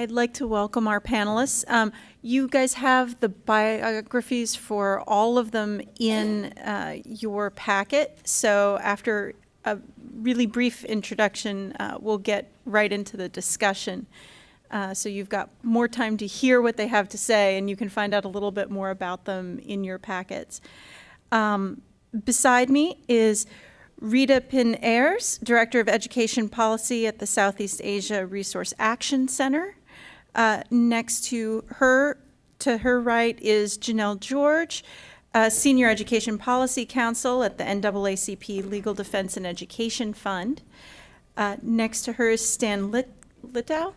I'd like to welcome our panelists. Um, you guys have the biographies for all of them in uh, your packet. So after a really brief introduction, uh, we'll get right into the discussion. Uh, so you've got more time to hear what they have to say, and you can find out a little bit more about them in your packets. Um, beside me is Rita Pin Ahrens, Director of Education Policy at the Southeast Asia Resource Action Center. Uh, next to her, to her right, is Janelle George, uh, Senior Education Policy Counsel at the NAACP Legal Defense and Education Fund. Uh, next to her is Stan Lit Litow,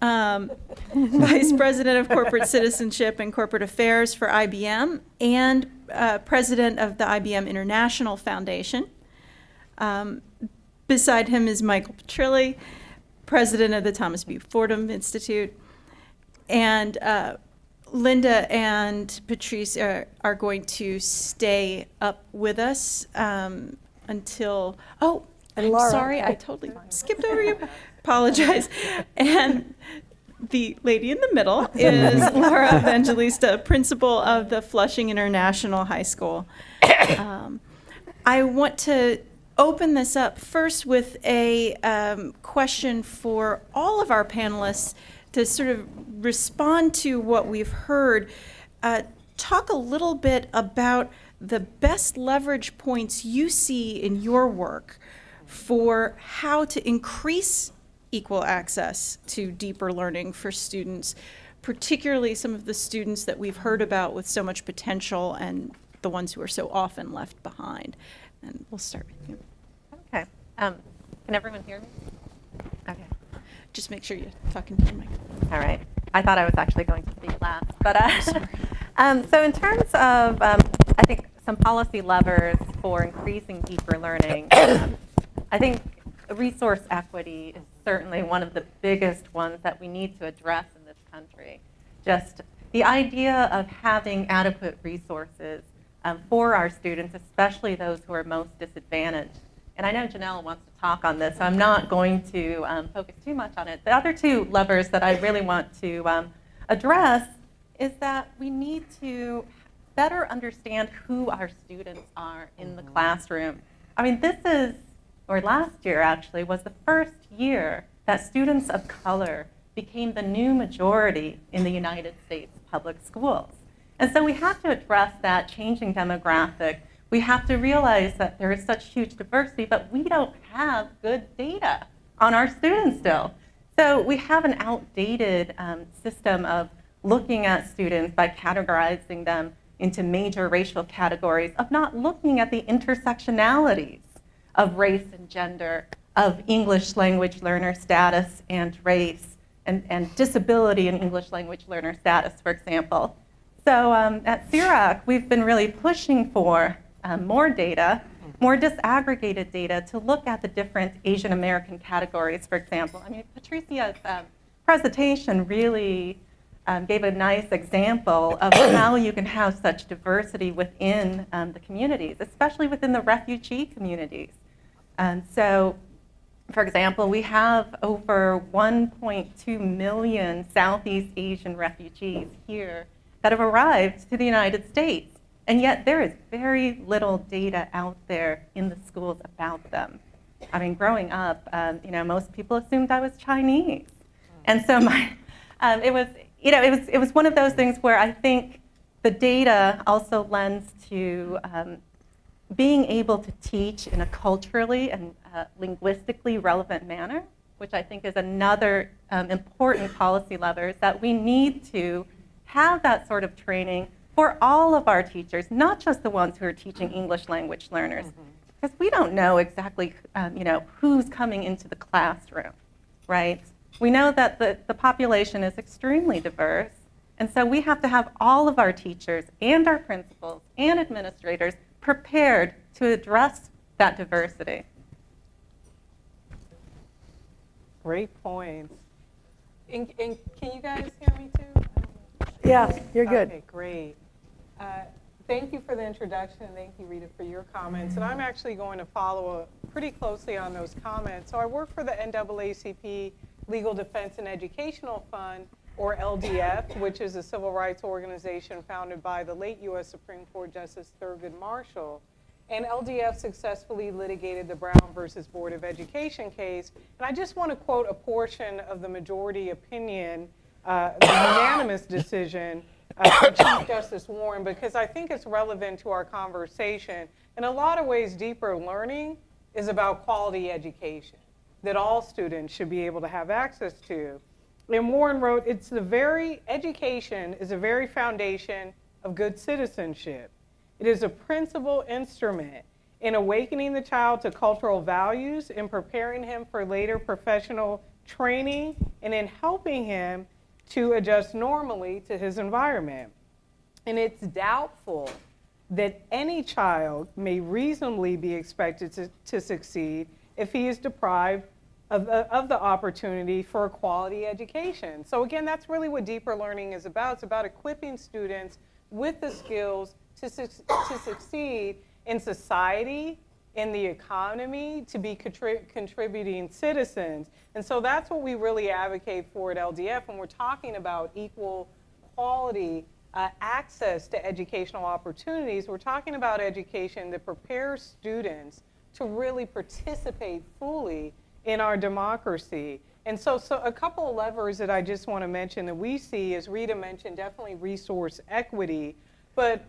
um, Vice President of Corporate Citizenship and Corporate Affairs for IBM, and uh, President of the IBM International Foundation. Um, beside him is Michael Petrilli, president of the Thomas B. Fordham Institute. And uh, Linda and Patrice are, are, going to stay up with us um, until, oh, and I'm Lara. sorry, I totally skipped over you. Apologize. And the lady in the middle is Lara Evangelista, principal of the Flushing International High School. Um, I want to open this up first with a um, question for all of our panelists to sort of respond to what we've heard. Uh, talk a little bit about the best leverage points you see in your work for how to increase equal access to deeper learning for students, particularly some of the students that we've heard about with so much potential and the ones who are so often left behind. And we'll start with you. Okay. Um, can everyone hear me? Okay. Just make sure you're talking to your mic. All right. I thought I was actually going to speak last. But uh, um, so in terms of, um, I think, some policy levers for increasing deeper learning, um, I think resource equity is certainly one of the biggest ones that we need to address in this country. Just the idea of having adequate resources um, for our students, especially those who are most disadvantaged. And I know Janelle wants to talk on this, so I'm not going to um, focus too much on it. The other two levers that I really want to um, address is that we need to better understand who our students are in the mm-hmm. classroom. I mean, this is, or last year actually, was the first year that students of color became the new majority in the United States public schools. And so we have to address that changing demographic. We have to realize that there is such huge diversity, but we don't have good data on our students still. So we have an outdated um, system of looking at students by categorizing them into major racial categories, of not looking at the intersectionalities of race and gender, of English language learner status and race, and, and disability and English language learner status, for example. So um, at SEARAC, we've been really pushing for um, more data, more disaggregated data to look at the different Asian American categories, for example. I mean, Patricia's um, presentation really um, gave a nice example of how you can have such diversity within um, the communities, especially within the refugee communities. And so, for example, we have over 1.2 million Southeast Asian refugees here that have arrived to the United States. And yet there is very little data out there in the schools about them. I mean, growing up, um, you know, most people assumed I was Chinese. And so my, um, it was, you know, it was, it was one of those things where I think the data also lends to um, being able to teach in a culturally and uh, linguistically relevant manner, which I think is another um, important policy lever, is that we need to have that sort of training for all of our teachers, not just the ones who are teaching English language learners, mm-hmm. because mm -hmm. we don't know exactly, um, you know, who's coming into the classroom, right? We know that the, the population is extremely diverse, and so we have to have all of our teachers and our principals and administrators prepared to address that diversity. Great points. And, and can you guys hear me too? Yeah, you're good. Okay, great. Uh, thank you for the introduction. And thank you, Rita, for your comments. And I'm actually going to follow pretty closely on those comments. So I work for the NAACP Legal Defense and Educational Fund, or LDF, which is a civil rights organization founded by the late U.S. Supreme Court Justice Thurgood Marshall. And LDF successfully litigated the Brown versus Board of Education case. And I just want to quote a portion of the majority opinion, uh, the unanimous decision uh, Chief Justice Warren, because I think it's relevant to our conversation. In a lot of ways, deeper learning is about quality education that all students should be able to have access to. And Warren wrote, it's the very, education is the very foundation of good citizenship. It is a principal instrument in awakening the child to cultural values, in preparing him for later professional training, and in helping him to adjust normally to his environment. And it's doubtful that any child may reasonably be expected to, to succeed if he is deprived of, the- of the opportunity for a quality education. So again, that's really what deeper learning is about. It's about equipping students with the skills to, suc- to succeed in society, in the economy, to be contri- contributing citizens. And so that's what we really advocate for at LDF when we're talking about equal quality uh, access to educational opportunities. We're talking about education that prepares students to really participate fully in our democracy. And so, so a couple of levers that I just want to mention that we see, as Rita mentioned, definitely resource equity. But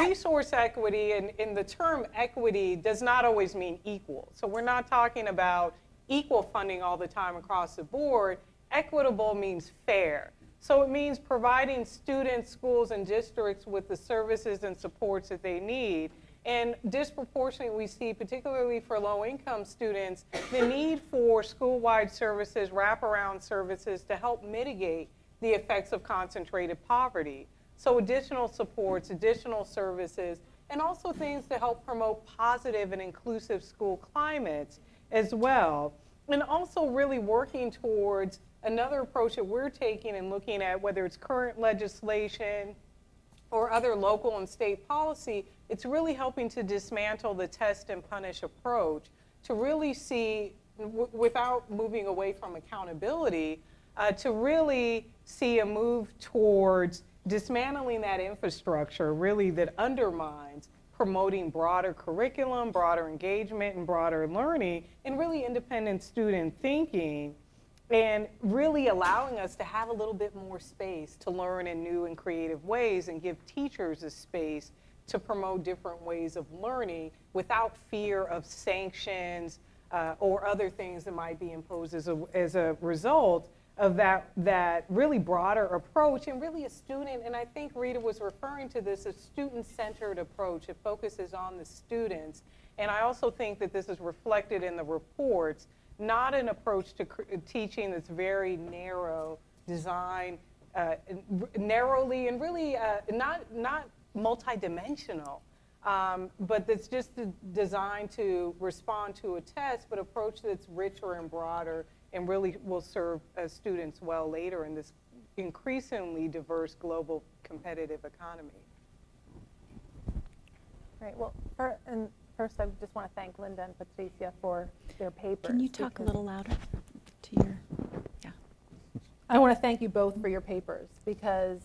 resource equity, and, and the term equity does not always mean equal. So we're not talking about equal funding all the time across the board. Equitable means fair. So it means providing students, schools, and districts with the services and supports that they need. And disproportionately, we see, particularly for low-income students, the need for school-wide services, wraparound services to help mitigate the effects of concentrated poverty. So additional supports, additional services, and also things to help promote positive and inclusive school climates as well. And also really working towards another approach that we're taking and looking at whether it's current legislation or other local and state policy, it's really helping to dismantle the test and punish approach to really see, without moving away from accountability, uh, to really see a move towards dismantling that infrastructure really that undermines promoting broader curriculum, broader engagement, and broader learning, and really independent student thinking and really allowing us to have a little bit more space to learn in new and creative ways and give teachers a space to promote different ways of learning without fear of sanctions uh, or other things that might be imposed as a, as a result of that, that really broader approach and really a student, and I think Rita was referring to this, a student-centered approach. It focuses on the students. And I also think that this is reflected in the reports not an approach to teaching that's very narrow, designed uh, narrowly and really uh, not, not multidimensional, um, but that's just designed to respond to a test, but approach that's richer and broader and really will serve uh, students well later in this increasingly diverse global competitive economy. Great. Well, fir- and first, I just want to thank Linda and Patricia for their papers. Can you talk a little louder to your, yeah. I want to thank you both for your papers because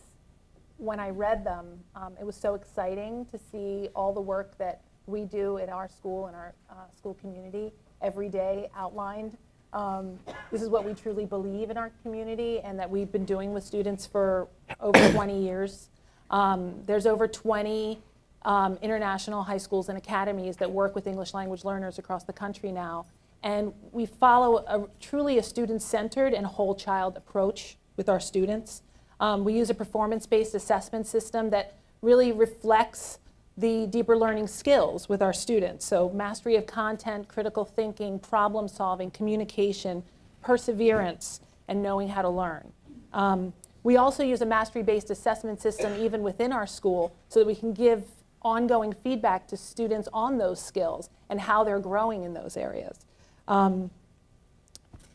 when I read them, um, it was so exciting to see all the work that we do in our school and our uh, school community every day outlined. Um, this is what we truly believe in our community and that we've been doing with students for over 20 years. Um, there's over 20 um, international high schools and academies that work with English language learners across the country now. And we follow a, truly a student-centered and whole child approach with our students. Um, we use a performance-based assessment system that really reflects the deeper learning skills with our students. So mastery of content, critical thinking, problem solving, communication, perseverance, and knowing how to learn. Um, we also use a mastery-based assessment system even within our school so that we can give ongoing feedback to students on those skills and how they're growing in those areas. Um,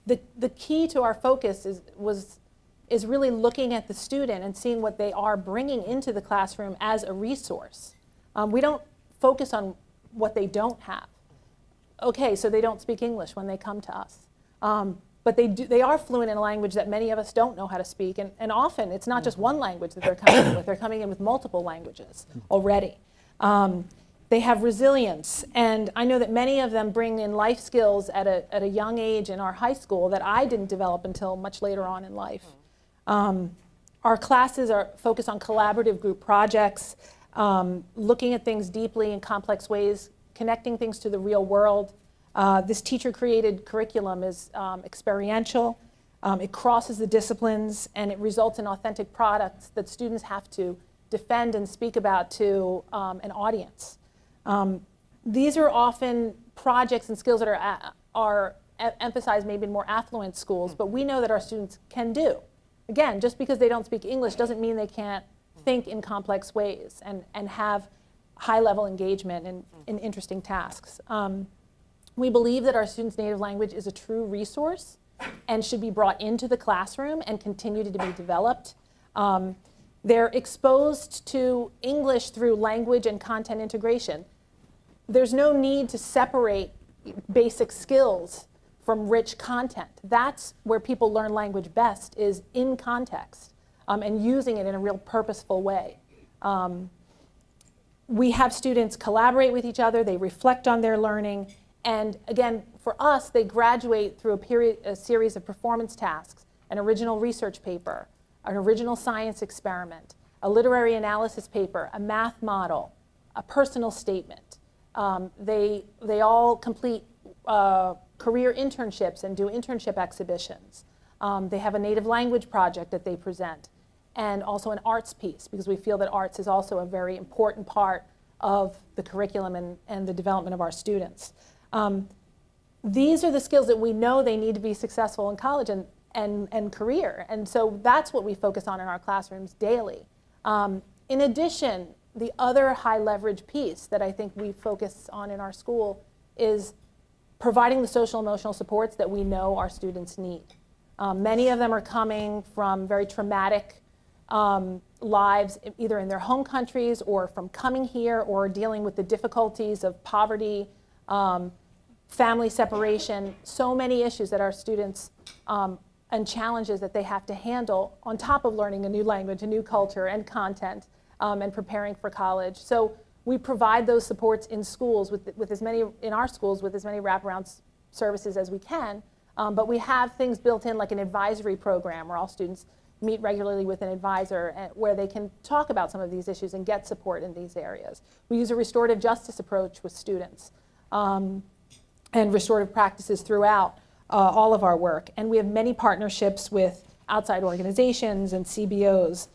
the, the key to our focus is, was, is really looking at the student and seeing what they are bringing into the classroom as a resource. Um, we don't focus on what they don't have. Okay, so they don't speak English when they come to us. Um, but they, do, they are fluent in a language that many of us don't know how to speak. And, and often it's not just one language that they're coming in with, they're coming in with multiple languages already. Um, they have resilience, and I know that many of them bring in life skills at a, at a young age in our high school that I didn't develop until much later on in life. Um, our classes are focused on collaborative group projects, um, looking at things deeply in complex ways, connecting things to the real world. Uh, this teacher-created curriculum is um, experiential. Um, it crosses the disciplines, and it results in authentic products that students have to defend and speak about to um, an audience. Um, these are often projects and skills that are, are e- emphasized maybe in more affluent schools, but we know that our students can do. Again, just because they don't speak English doesn't mean they can't think in complex ways and, and have high-level engagement in, in interesting tasks. Um, we believe that our students' native language is a true resource and should be brought into the classroom and continue to be developed. Um, they're exposed to English through language and content integration. There's no need to separate basic skills from rich content. That's where people learn language best is in context um, and using it in a real purposeful way. Um, we have students collaborate with each other, they reflect on their learning, and again, for us, they graduate through a, period, a series of performance tasks, an original research paper, an original science experiment, a literary analysis paper, a math model, a personal statement. Um, they, they all complete uh, career internships and do internship exhibitions. Um, they have a native language project that they present and also an arts piece because we feel that arts is also a very important part of the curriculum and, and the development of our students. Um, these are the skills that we know they need to be successful in college and, and, and career. And so that's what we focus on in our classrooms daily. Um, in addition, the other high leverage piece that I think we focus on in our school is providing the social emotional supports that we know our students need. Um, many of them are coming from very traumatic um, lives, either in their home countries or from coming here or dealing with the difficulties of poverty, um, family separation, so many issues that our students um, and challenges that they have to handle on top of learning a new language, a new culture, and content, um, and preparing for college. So we provide those supports in schools with, with as many in our schools with as many wraparound services as we can. Um, but we have things built in like an advisory program where all students meet regularly with an advisor and where they can talk about some of these issues and get support in these areas. We use a restorative justice approach with students um, and restorative practices throughout uh, all of our work. And we have many partnerships with outside organizations and CBOs.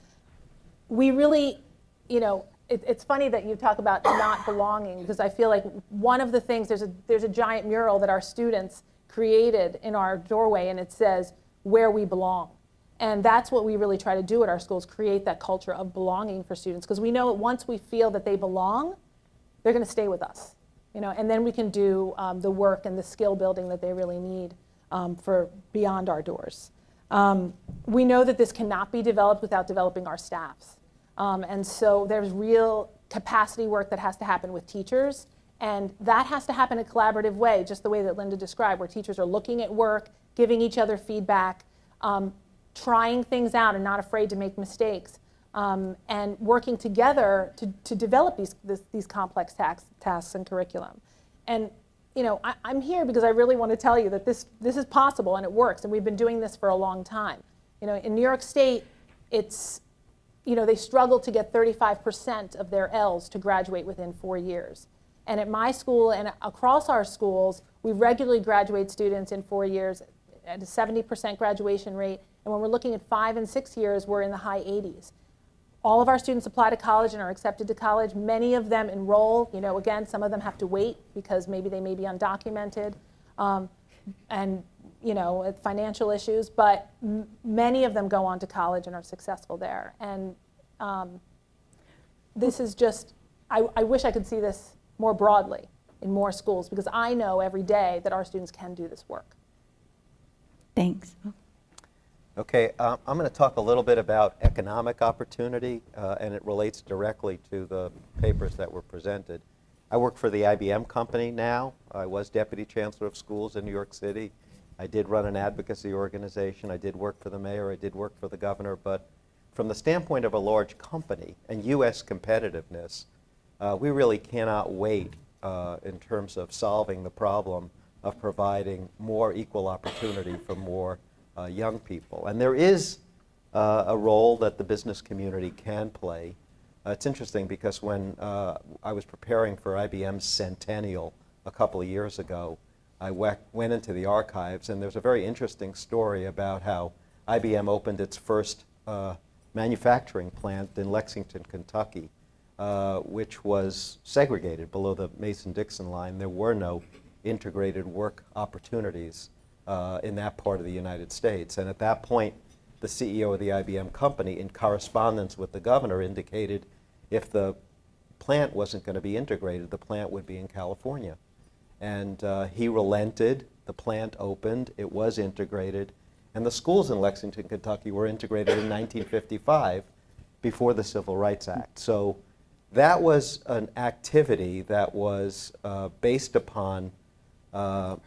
We really, you know, it, it's funny that you talk about not belonging because I feel like one of the things, there's a, there's a giant mural that our students created in our doorway and it says, where we belong. And that's what we really try to do at our schools, create that culture of belonging for students. Because we know once we feel that they belong, they're going to stay with us. You know, and then we can do um, the work and the skill building that they really need um, for beyond our doors. Um, we know that this cannot be developed without developing our staffs. Um, and so there's real capacity work that has to happen with teachers. And that has to happen in a collaborative way, just the way that Linda described, where teachers are looking at work, giving each other feedback, um, trying things out and not afraid to make mistakes, um, and working together to, to develop these, this, these complex tax, tasks and curriculum. And you know, I, I'm here because I really want to tell you that this, this is possible and it works, and we've been doing this for a long time. You know, in New York State, it's, you know, they struggle to get 35% of their L's to graduate within four years. And at my school and across our schools, we regularly graduate students in four years at a 70% graduation rate. And when we're looking at five and six years, we're in the high 80s. All of our students apply to college and are accepted to college. Many of them enroll. You know, again, some of them have to wait because maybe they may be undocumented um, and, you know, financial issues. But many of them go on to college and are successful there. And um, this is just, I, I wish I could see this more broadly in more schools because I know every day that our students can do this work. Thanks. Okay, um, I'm going to talk a little bit about economic opportunity, uh, and it relates directly to the papers that were presented. I work for the IBM company now. I was Deputy Chancellor of Schools in New York City. I did run an advocacy organization. I did work for the mayor. I did work for the governor. But from the standpoint of a large company and U.S. competitiveness, uh, we really cannot wait uh, in terms of solving the problem of providing more equal opportunity for more uh, young people. And there is uh, a role that the business community can play. Uh, it's interesting because when uh, I was preparing for IBM's centennial a couple of years ago, I went into the archives, and there's a very interesting story about how IBM opened its first uh, manufacturing plant in Lexington, Kentucky, uh, which was segregated below the Mason-Dixon line. There were no integrated work opportunities uh, in that part of the United States. And at that point, the CEO of the IBM company, in correspondence with the governor, indicated if the plant wasn't going to be integrated, the plant would be in California. And uh, he relented. The plant opened. It was integrated. And the schools in Lexington, Kentucky were integrated in 1955 before the Civil Rights Act. So that was an activity that was uh, based upon uh,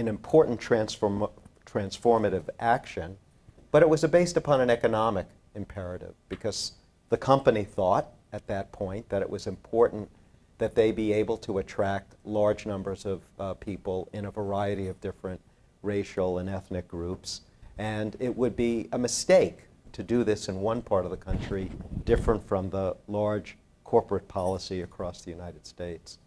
an important transform transformative action, but it was based upon an economic imperative because the company thought at that point that it was important that they be able to attract large numbers of uh, people in a variety of different racial and ethnic groups. And it would be a mistake to do this in one part of the country different from the large corporate policy across the United States.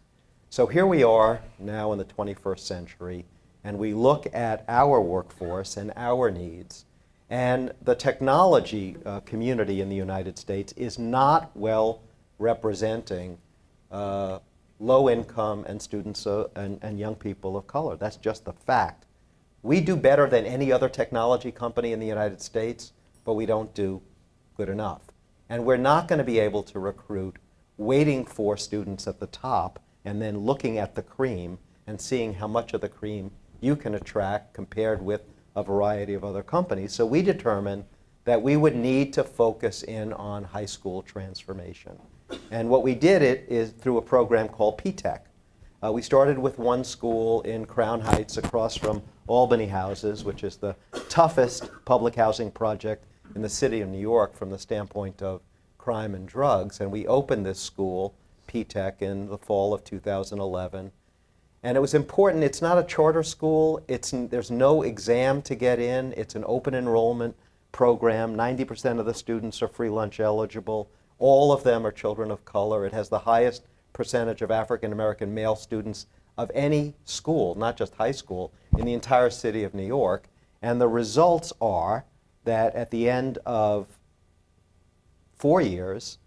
So here we are now in the 21st century, and we look at our workforce and our needs. And the technology uh, community in the United States is not well representing uh, low income and students uh, and, and young people of color. That's just the fact. We do better than any other technology company in the United States, but we don't do good enough. And we're not going to be able to recruit waiting for students at the top and then looking at the cream and seeing how much of the cream you can attract compared with a variety of other companies. So we determined that we would need to focus in on high school transformation. And what we did it is through a program called P-TECH. Uh, we started with one school in Crown Heights across from Albany Houses, which is the toughest public housing project in the city of New York from the standpoint of crime and drugs. And we opened this school, P-TECH, in the fall of 2011. And it was important, it's not a charter school, it's, there's no exam to get in, it's an open enrollment program. 90% of the students are free lunch eligible. All of them are children of color. It has the highest percentage of African American male students of any school, not just high school, in the entire city of New York. And the results are that at the end of four years,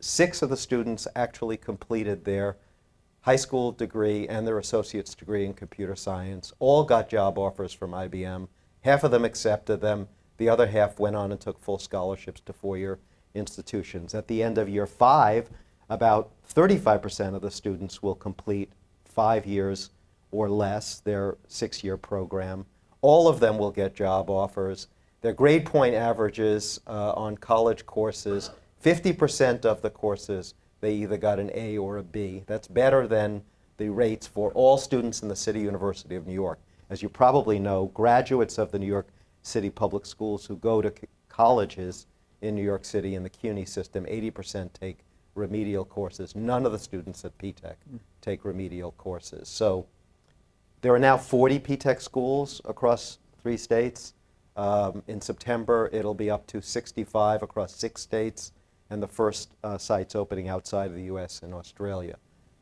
six of the students actually completed their high school degree and their associate's degree in computer science. All got job offers from IBM. Half of them accepted them. The other half went on and took full scholarships to four-year institutions. At the end of year five, about 35% of the students will complete five years or less their six-year program. All of them will get job offers. Their grade point averages uh, on college courses, 50% of the courses, they either got an A or a B. That's better than the rates for all students in the City University of New York. As you probably know, graduates of the New York City Public Schools who go to colleges in New York City in the CUNY system, 80% take remedial courses. None of the students at P-TECH take remedial courses. So there are now 40 P-TECH schools across three states. Um, in September, it'll be up to 65 across six states, and the first uh, sites opening outside of the U.S. and Australia.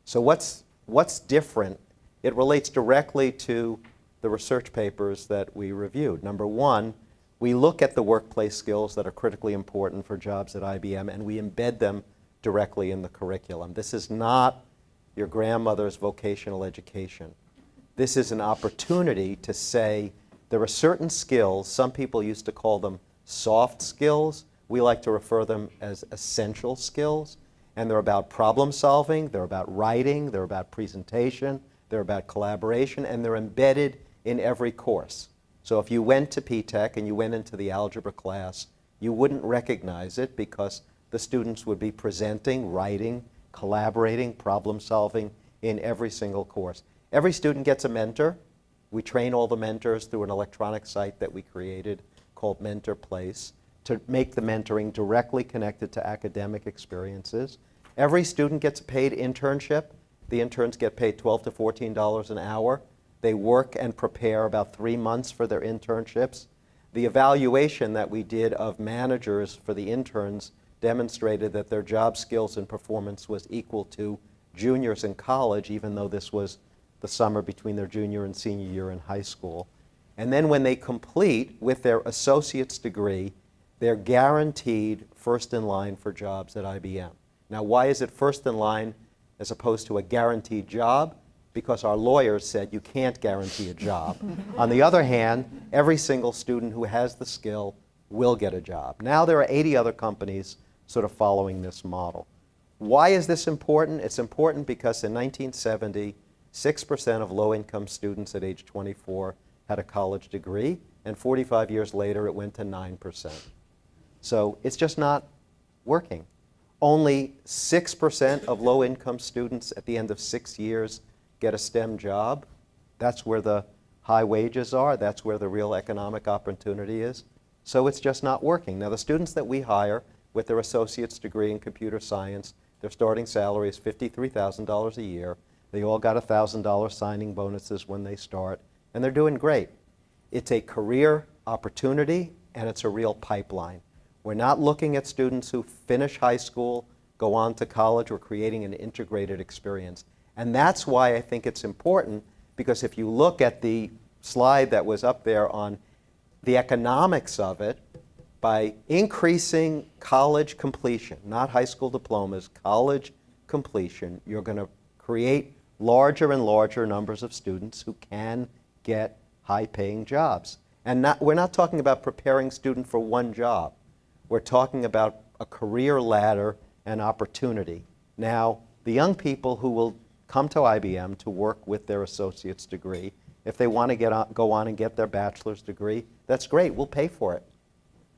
So what's what's different? It relates directly to the research papers that we reviewed. Number one, we look at the workplace skills that are critically important for jobs at IBM, and we embed them directly in the curriculum. This is not your grandmother's vocational education. This is an opportunity to say there are certain skills, some people used to call them soft skills. We like to refer them as essential skills. And they're about problem solving, they're about writing, they're about presentation, they're about collaboration, and they're embedded in every course. So if you went to P-TECH and you went into the algebra class, you wouldn't recognize it because the students would be presenting, writing, collaborating, problem solving in every single course. Every student gets a mentor. We train all the mentors through an electronic site that we created called Mentor Place to make the mentoring directly connected to academic experiences. Every student gets a paid internship. The interns get paid 12 to $14 an hour. They work and prepare about three months for their internships. The evaluation that we did of managers for the interns demonstrated that their job skills and performance was equal to juniors in college, even though this was the summer between their junior and senior year in high school. And then when they complete with their associate's degree, they're guaranteed first in line for jobs at IBM. Now, why is it first in line as opposed to a guaranteed job? Because our lawyers said you can't guarantee a job. On the other hand, every single student who has the skill will get a job. Now there are 80 other companies sort of following this model. Why is this important? It's important because in 1970, 6% of low-income students at age 24 had a college degree, and 45 years later it went to 9%. So it's just not working. Only 6% of low-income students at the end of six years get a STEM job. That's where the high wages are. That's where the real economic opportunity is. So it's just not working. Now, the students that we hire with their associate's degree in computer science, their starting salary is $53,000 a year. They all got $1,000 signing bonuses when they start, and they're doing great. It's a career opportunity, and it's a real pipeline. We're not looking at students who finish high school, go on to college, we're creating an integrated experience. And that's why I think it's important, because if you look at the slide that was up there on the economics of it, by increasing college completion, not high school diplomas, college completion, you're going to create larger and larger numbers of students who can get high-paying jobs. And not, we're not talking about preparing student for one job. We're talking about a career ladder and opportunity. Now, the young people who will come to IBM to work with their associate's degree, if they want to get on, go on and get their bachelor's degree, that's great. We'll pay for it.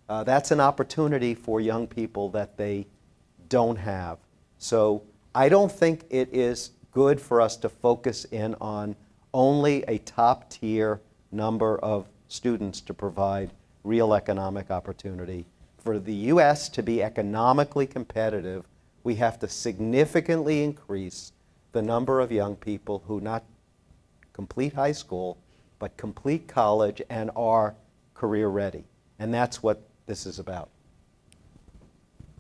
Uh, that's an opportunity for young people that they don't have. So I don't think it is good for us to focus in on only a top tier number of students to provide real economic opportunity. For the U.S. to be economically competitive, we have to significantly increase the number of young people who not complete high school, but complete college and are career ready. And that's what this is about.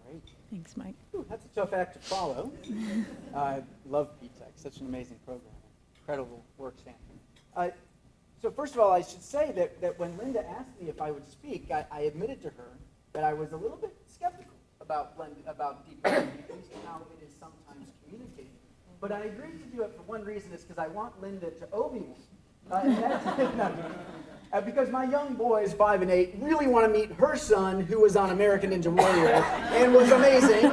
Great. Thanks, Mike. Ooh, that's a tough act to follow. I love P-TECH, such an amazing program. Incredible work, Stanford. Uh, so first of all, I should say that, that when Linda asked me if I would speak, I, I admitted to her that I was a little bit skeptical about, blend, about deep learning, at least how it is sometimes communicated. But I agreed to do it for one reason, is because I want Linda to owe me one. Uh, uh, because my young boys, five and eight, really want to meet her son, who was on American Ninja Warrior and was amazing.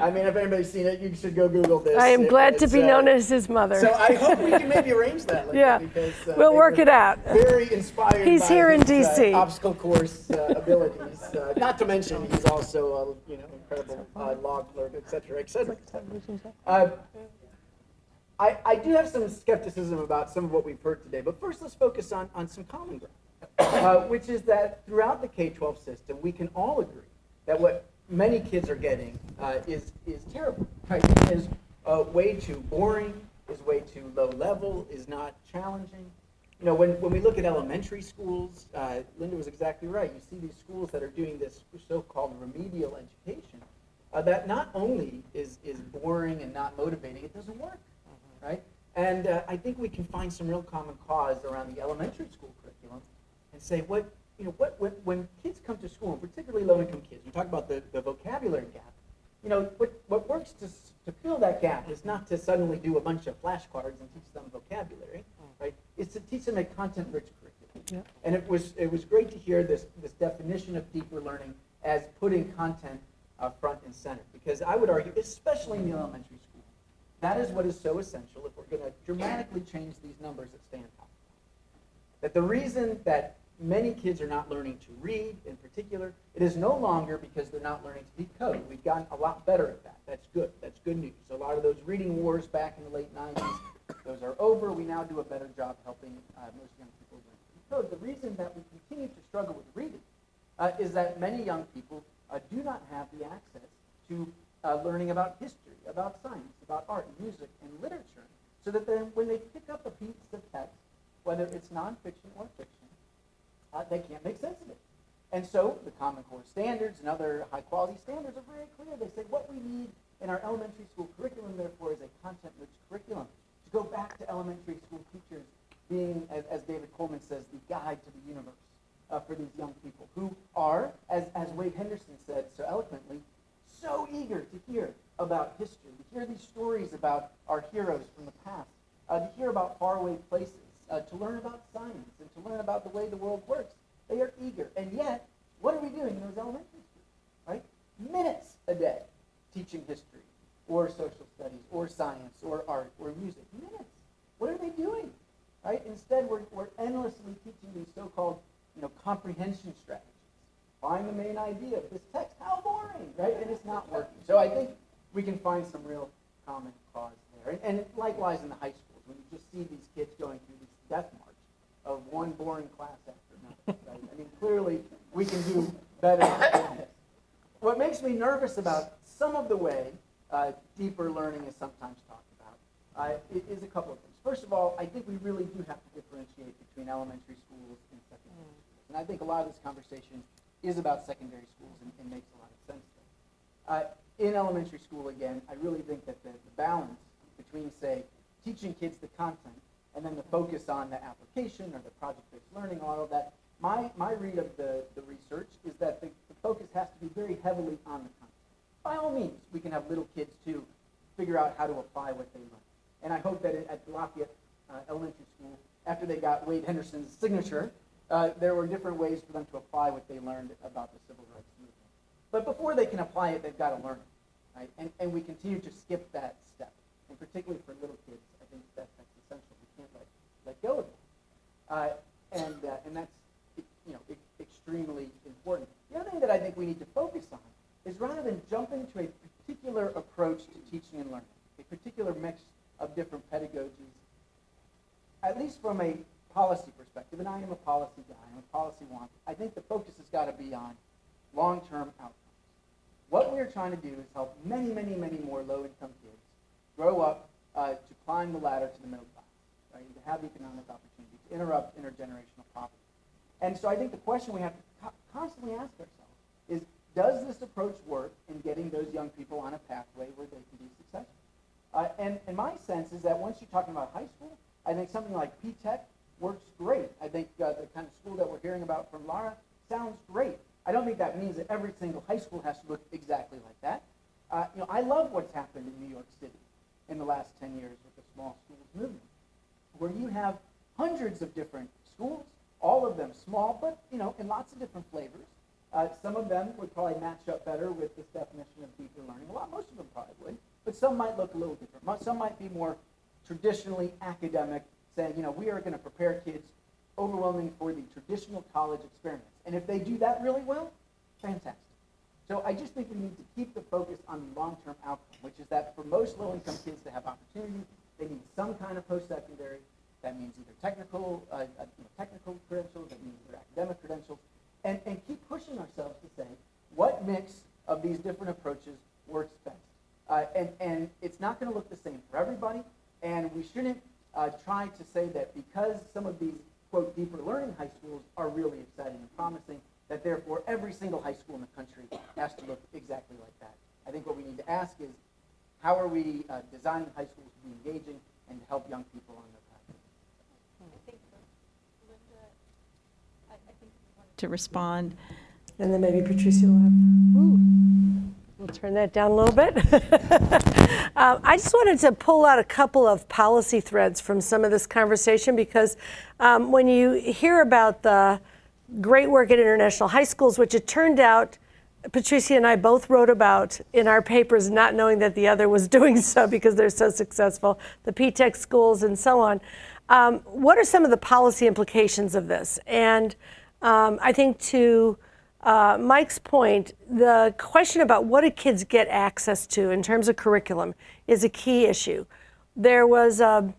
I mean, if anybody's seen it, you should go Google this. I am It- glad to be uh, known as his mother. So I hope we can maybe arrange that. Yeah. because, uh, We'll work it out. Very inspired. He's here in his, uh, DC. obstacle course uh, abilities. Uh, not to mention, he's also a you know incredible uh, law clerk, et cetera, et cetera. Uh, I, I do have some skepticism about some of what we've heard today, but first let's focus on, on some common ground, uh, which is that throughout the K-12 system, we can all agree that what many kids are getting uh, is, is terrible, right? Is uh, way too boring, is way too low level, is not challenging. You know, when, when we look at elementary schools, uh, Linda was exactly right. You see these schools that are doing this so-called remedial education, uh, that not only is, is boring and not motivating, it doesn't work right? And uh, I think we can find some real common cause around the elementary school curriculum and say what, you know, what, when, when kids come to school, particularly low-income kids, we talk about the, the vocabulary gap, you know, what, what works to, to fill that gap is not to suddenly do a bunch of flashcards and teach them vocabulary, right? It's to teach them a content-rich curriculum. And it was, it was great to hear this, this definition of deeper learning as putting content uh, front and center. Because I would argue, especially in the elementary school, that is what is so essential if we're going to dramatically change these numbers at Stan talked. That the reason that many kids are not learning to read in particular, it is no longer because they're not learning to decode. We've gotten a lot better at that. That's good. That's good news. A lot of those reading wars back in the late 90s, those are over. We now do a better job helping uh, most young people learn code. The reason that we continue to struggle with reading uh, is that many young people uh, do not have the access to uh, learning about history, about science, about art, music, and literature, so that then when they pick up a piece of text, whether it's nonfiction or fiction, uh, they can't make sense of it. And so the Common Core standards and other high quality standards are very clear. They say what we need in our elementary school curriculum, therefore, is a content rich curriculum. To go back to elementary school teachers being, as, as David Coleman says, the guide to the universe uh, for these young people who are, as, as Wade Henderson said so eloquently, so eager to hear about history, to hear these stories about our heroes from the past, uh, to hear about faraway places, uh, to learn about science, and to learn about the way the world works. They are eager. And yet, what are we doing in those elementary schools? Right? Minutes a day teaching history, or social studies, or science, or art, or music. Minutes. What are they doing? Right? Instead, we're, we're endlessly teaching these so-called you know, comprehension strategies. Find the main idea of this text. How boring, right? And it's not working. So I think we can find some real common cause there. And, and likewise in the high schools, when you just see these kids going through death march of one boring class after another. Right? I mean, clearly we can do better than this. What makes me nervous about some of the way uh, deeper learning is sometimes talked about uh, is a couple of things. First of all, I think we really do have to differentiate between elementary schools and secondary schools. And I think a lot of this conversation is about secondary schools and, and makes a lot of sense there. Uh, in elementary school, again, I really think that the, the balance between, say, teaching kids the content and then the focus on the application or the project-based learning, all of that, my, my read of the, the research is that the, the focus has to be very heavily on the content. By all means, we can have little kids too figure out how to apply what they learn. And I hope that at Lafayette uh, Elementary School, after they got Wade Henderson's signature, uh, there were different ways for them to apply what they learned about the civil rights movement. But before they can apply it, they've got to learn it. Right? And, and we continue to skip that step. And particularly for little kids, I think that, that's let, go of. Uh, and, uh, and that's you know, extremely important. The other thing that I think we need to focus on is rather than jumping to a particular approach to teaching and learning, a particular mix of different pedagogies, at least from a policy perspective, and I am a policy guy, I'm a policy wonk, I think the focus has got to be on long-term outcomes. What we're trying to do is help many, many, many more low-income kids grow up uh, to climb the ladder to the middle class, right, to have economic opportunity, to interrupt intergenerational poverty. And so I think the question we have to co- constantly ask ourselves is, does this approach work in getting those young people on a pathway where they can be successful? Uh, and, and my sense is that once you're talking about high school, I think something like P-TECH works great. I think uh, the kind of school that we're hearing about from Lara sounds great. I don't think that means that every single high school has to look exactly like that. Uh, you know, I love what's happened in New York City in the last 10 years with the small schools movement, where you have hundreds of different schools, all of them small, but you know, in lots of different flavors. Uh, some of them would probably match up better with this definition of deeper learning. A lot, most of them probably would, but some might look a little different. Some might be more traditionally academic, saying, you know, we are going to prepare kids overwhelming for the traditional college experience. And if they do that really well, fantastic. So I just think we need to keep the focus on the long-term outcome, which is that for most low-income kids to have opportunity, they need some kind of post-secondary. That means either technical, uh, uh, you know, technical credentials, that means either academic credentials, and, and keep pushing ourselves to say what mix of these different approaches works best. Uh, and, and it's not going to look the same for everybody, and we shouldn't uh, try to say that because some of these, quote, deeper learning high schools are really exciting and promising, that therefore every single high school in the country has to look exactly like that. I think what we need to ask is, how are we uh, designing high schools to be engaging and to help young people on their path? I think you want to respond. And then maybe Patricia will have, ooh, we'll turn that down a little bit. Um, I just wanted to pull out a couple of policy threads from some of this conversation because um, when you hear about the great work at international high schools, which it turned out Patricia and I both wrote about in our papers, not knowing that the other was doing so because they're so successful, the P-TECH schools and so on. Um, what are some of the policy implications of this? And um, I think to uh, Mike's point, the question about what do kids get access to in terms of curriculum is a key issue. There was a,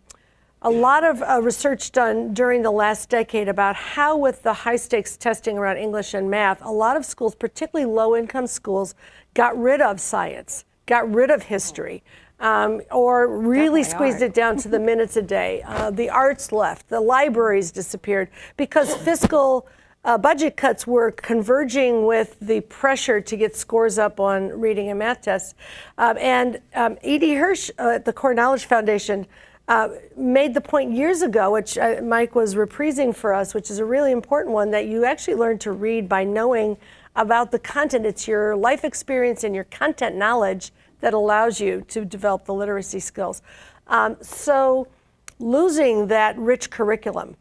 a lot of uh, research done during the last decade about how, with the high stakes testing around English and math, a lot of schools, particularly low income schools, got rid of science, got rid of history. Um, or really squeezed it down to the minutes a day. Uh, the arts left, the libraries disappeared because fiscal uh, budget cuts were converging with the pressure to get scores up on reading and math tests. Um, and um, E.D. Hirsch uh, at the Core Knowledge Foundation uh, made the point years ago, which uh, Mike was reprising for us, which is a really important one, that you actually learn to read by knowing about the content. It's your life experience and your content knowledge that allows you to develop the literacy skills. Um, so losing that rich curriculum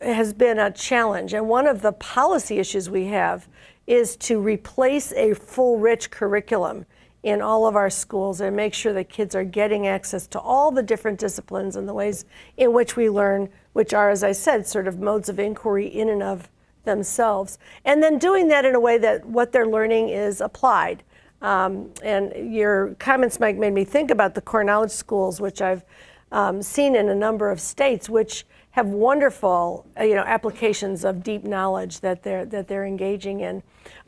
has been a challenge. And one of the policy issues we have is to replace a full rich curriculum in all of our schools and make sure that kids are getting access to all the different disciplines and the ways in which we learn, which are, as I said, sort of modes of inquiry in and of themselves. And then doing that in a way that what they're learning is applied. Um, and your comments, Mike, made me think about the core knowledge schools, which I've um, seen in a number of states, which have wonderful, uh, you know, applications of deep knowledge that they're that they're engaging in.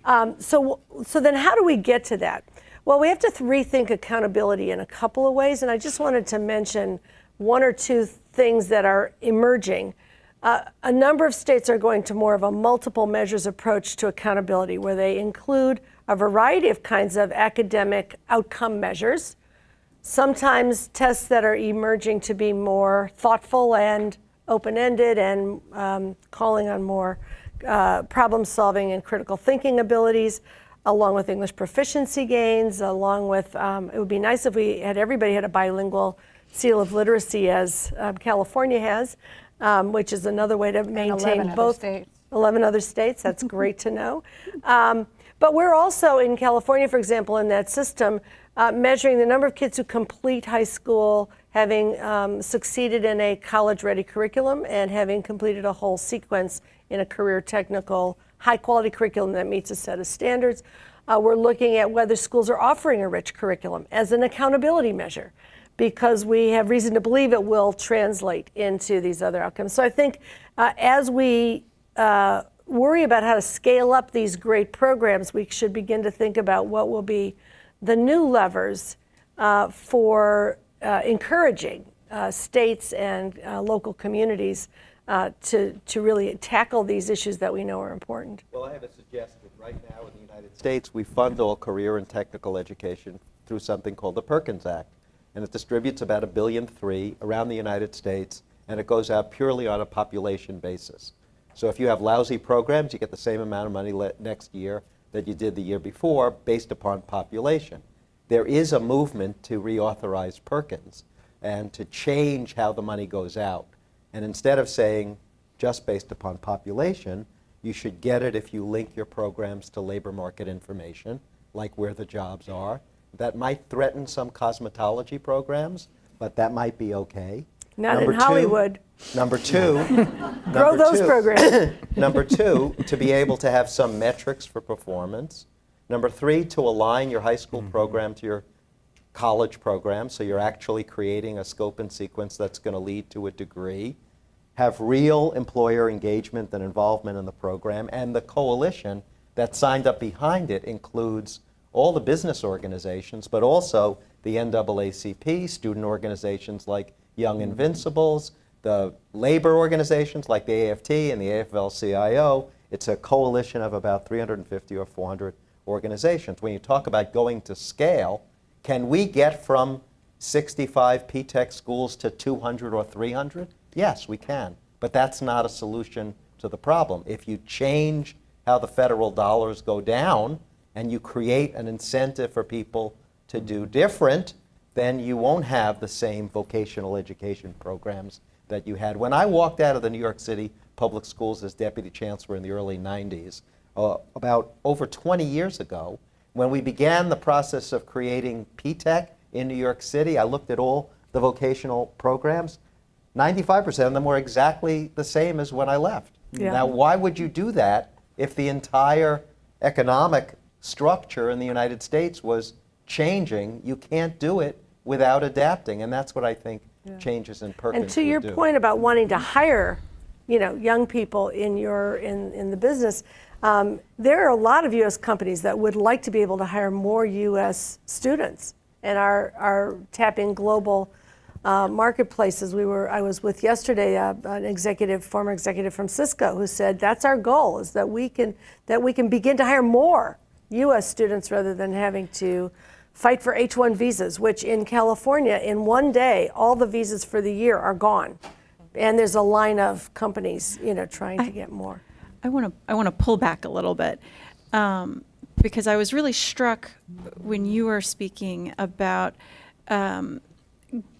Um, so, so then, how do we get to that? Well, we have to rethink accountability in a couple of ways, and I just wanted to mention one or two things that are emerging. Uh, a number of states are going to more of a multiple measures approach to accountability, where they include a variety of kinds of academic outcome measures, sometimes tests that are emerging to be more thoughtful and open ended and um, calling on more uh, problem solving and critical thinking abilities, along with English proficiency gains, along with um, it would be nice if we had everybody had a bilingual seal of literacy as um, California has, um, which is another way to maintain 11 other both. states. 11 other states, that's great to know. Um, but we're also in California, for example, in that system, uh, measuring the number of kids who complete high school, having um, succeeded in a college ready curriculum, and having completed a whole sequence in a career technical, high quality curriculum that meets a set of standards. Uh, we're looking at whether schools are offering a rich curriculum as an accountability measure because we have reason to believe it will translate into these other outcomes. So I think uh, as we uh, worry about how to scale up these great programs, we should begin to think about what will be the new levers uh, for uh, encouraging uh, states and local communities uh, to, to really tackle these issues that we know are important. Well, I have a suggestion. Right now in the United States, we fund all career and technical education through something called the Perkins Act. And it distributes about a billion three around the United States, and it goes out purely on a population basis. So if you have lousy programs, you get the same amount of money next year that you did the year before based upon population. There is a movement to reauthorize Perkins and to change how the money goes out. And instead of saying just based upon population, you should get it if you link your programs to labor market information, like where the jobs are. That might threaten some cosmetology programs, but that might be okay. Not in Number two- Hollywood. Number two. Grow number those two- programs. Number two, to be able to have some metrics for performance. Number three, to align your high school mm-hmm. program to your college program, so you're actually creating a scope and sequence that's going to lead to a degree. Have real employer engagement and involvement in the program, and the coalition that signed up behind it includes all the business organizations, but also the NAACP, student organizations like Young Invincibles, the labor organizations like the AFT and the AFL-CIO. It's a coalition of about 350 or 400 organizations. When you talk about going to scale, can we get from 65 P-TECH schools to 200 or 300? Yes, we can. But that's not a solution to the problem. If you change how the federal dollars go down and you create an incentive for people to do different, then you won't have the same vocational education programs that you had. When I walked out of the New York City public schools as deputy chancellor in the early 90s, uh, about over 20 years ago, when we began the process of creating P-TECH in New York City, I looked at all the vocational programs. 95% of them were exactly the same as when I left. Yeah. Now, why would you do that if the entire economic structure in the United States was changing? You can't do it without adapting, and that's what I think changes in Perkins And to your do. point about wanting to hire, you know, young people in your in, in the business, um, there are a lot of U.S. companies that would like to be able to hire more U.S. students and are are tapping global uh, marketplaces. We were I was with yesterday uh, an executive, former executive from Cisco, who said that's our goal is that we can that we can begin to hire more U.S. students rather than having to fight for H-1 visas, which in California, in one day, all the visas for the year are gone, and there's a line of companies, you know, trying to get more. I want to I want to pull back a little bit um, because I was really struck when you were speaking about um,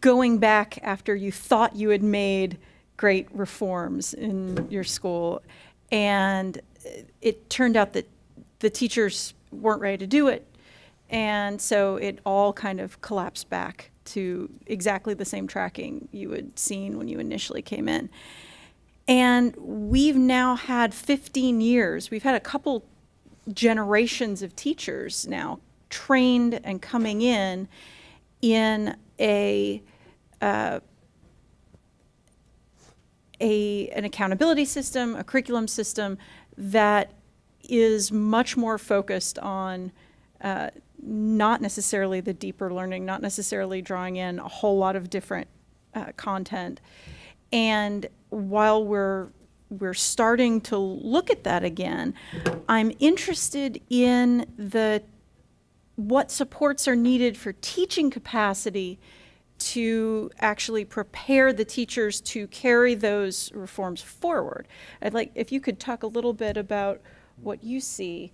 going back after you thought you had made great reforms in your school, and it turned out that the teachers weren't ready to do it, and so it all kind of collapsed back to exactly the same tracking you had seen when you initially came in. And we've now had 15 years, we've had a couple generations of teachers now trained and coming in in a, uh, a an accountability system, a curriculum system that is much more focused on uh, not necessarily the deeper learning, not necessarily drawing in a whole lot of different uh, content. And while we're we're starting to look at that again, I'm interested in the what supports are needed for teaching capacity to actually prepare the teachers to carry those reforms forward. I'd like if you could talk a little bit about what you see.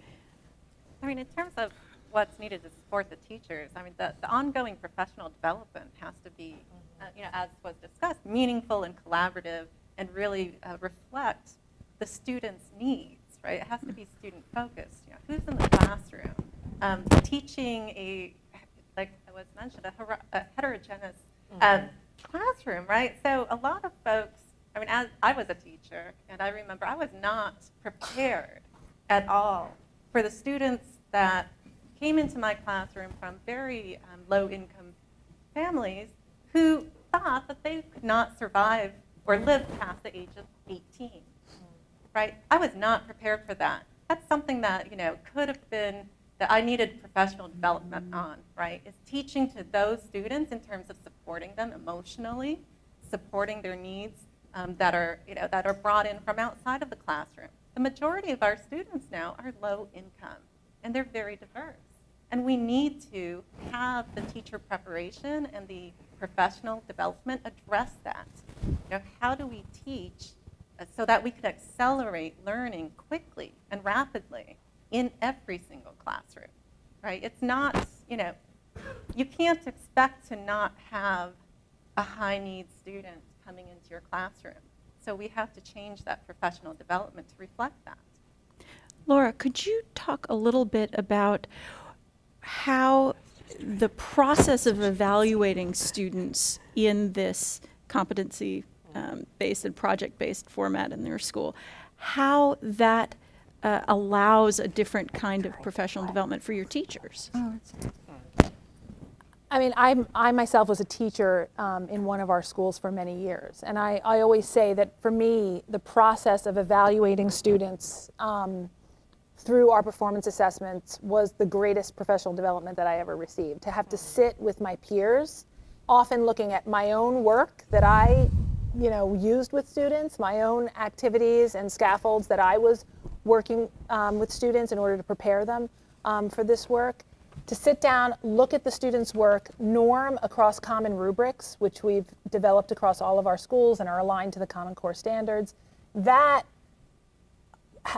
I mean, in terms of what's needed to support the teachers, I mean, the, the ongoing professional development has to be, uh, you know, as was discussed, meaningful and collaborative and really uh, reflect the students' needs, right? It has to be student focused. You know, who's in the classroom? Um, teaching a, like I was mentioned, a, a heterogeneous um, classroom, right? So a lot of folks, I mean, as I was a teacher, and I remember I was not prepared at all for the students that came into my classroom from very um, low income families who thought that they could not survive or live past the age of 18 right? I was not prepared for that. That's something that you know could have been that i needed professional development on right is teaching to those students in terms of supporting them emotionally supporting their needs um, that are you know that are brought in from outside of the classroom. The majority of our students now are low income and they're very diverse. And we need to have the teacher preparation and the professional development address that. You know, how do we teach uh, so that we can accelerate learning quickly and rapidly in every single classroom, right? It's not, you know, you can't expect to not have a high needs student coming into your classroom. So we have to change that professional development to reflect that. Lara, could you talk a little bit about how the process of evaluating students in this competency um, based and project based format in their school, how that uh, allows a different kind of professional development for your teachers? I mean, I, I myself was a teacher um, in one of our schools for many years. And I, I always say that for me, the process of evaluating students um, through our performance assessments was the greatest professional development that I ever received. To have to sit with my peers, often looking at my own work that I, you know, used with students, my own activities and scaffolds that I was working um, with students in order to prepare them um, for this work. To sit down, look at the students' work, norm across common rubrics, which we've developed across all of our schools and are aligned to the Common Core standards. That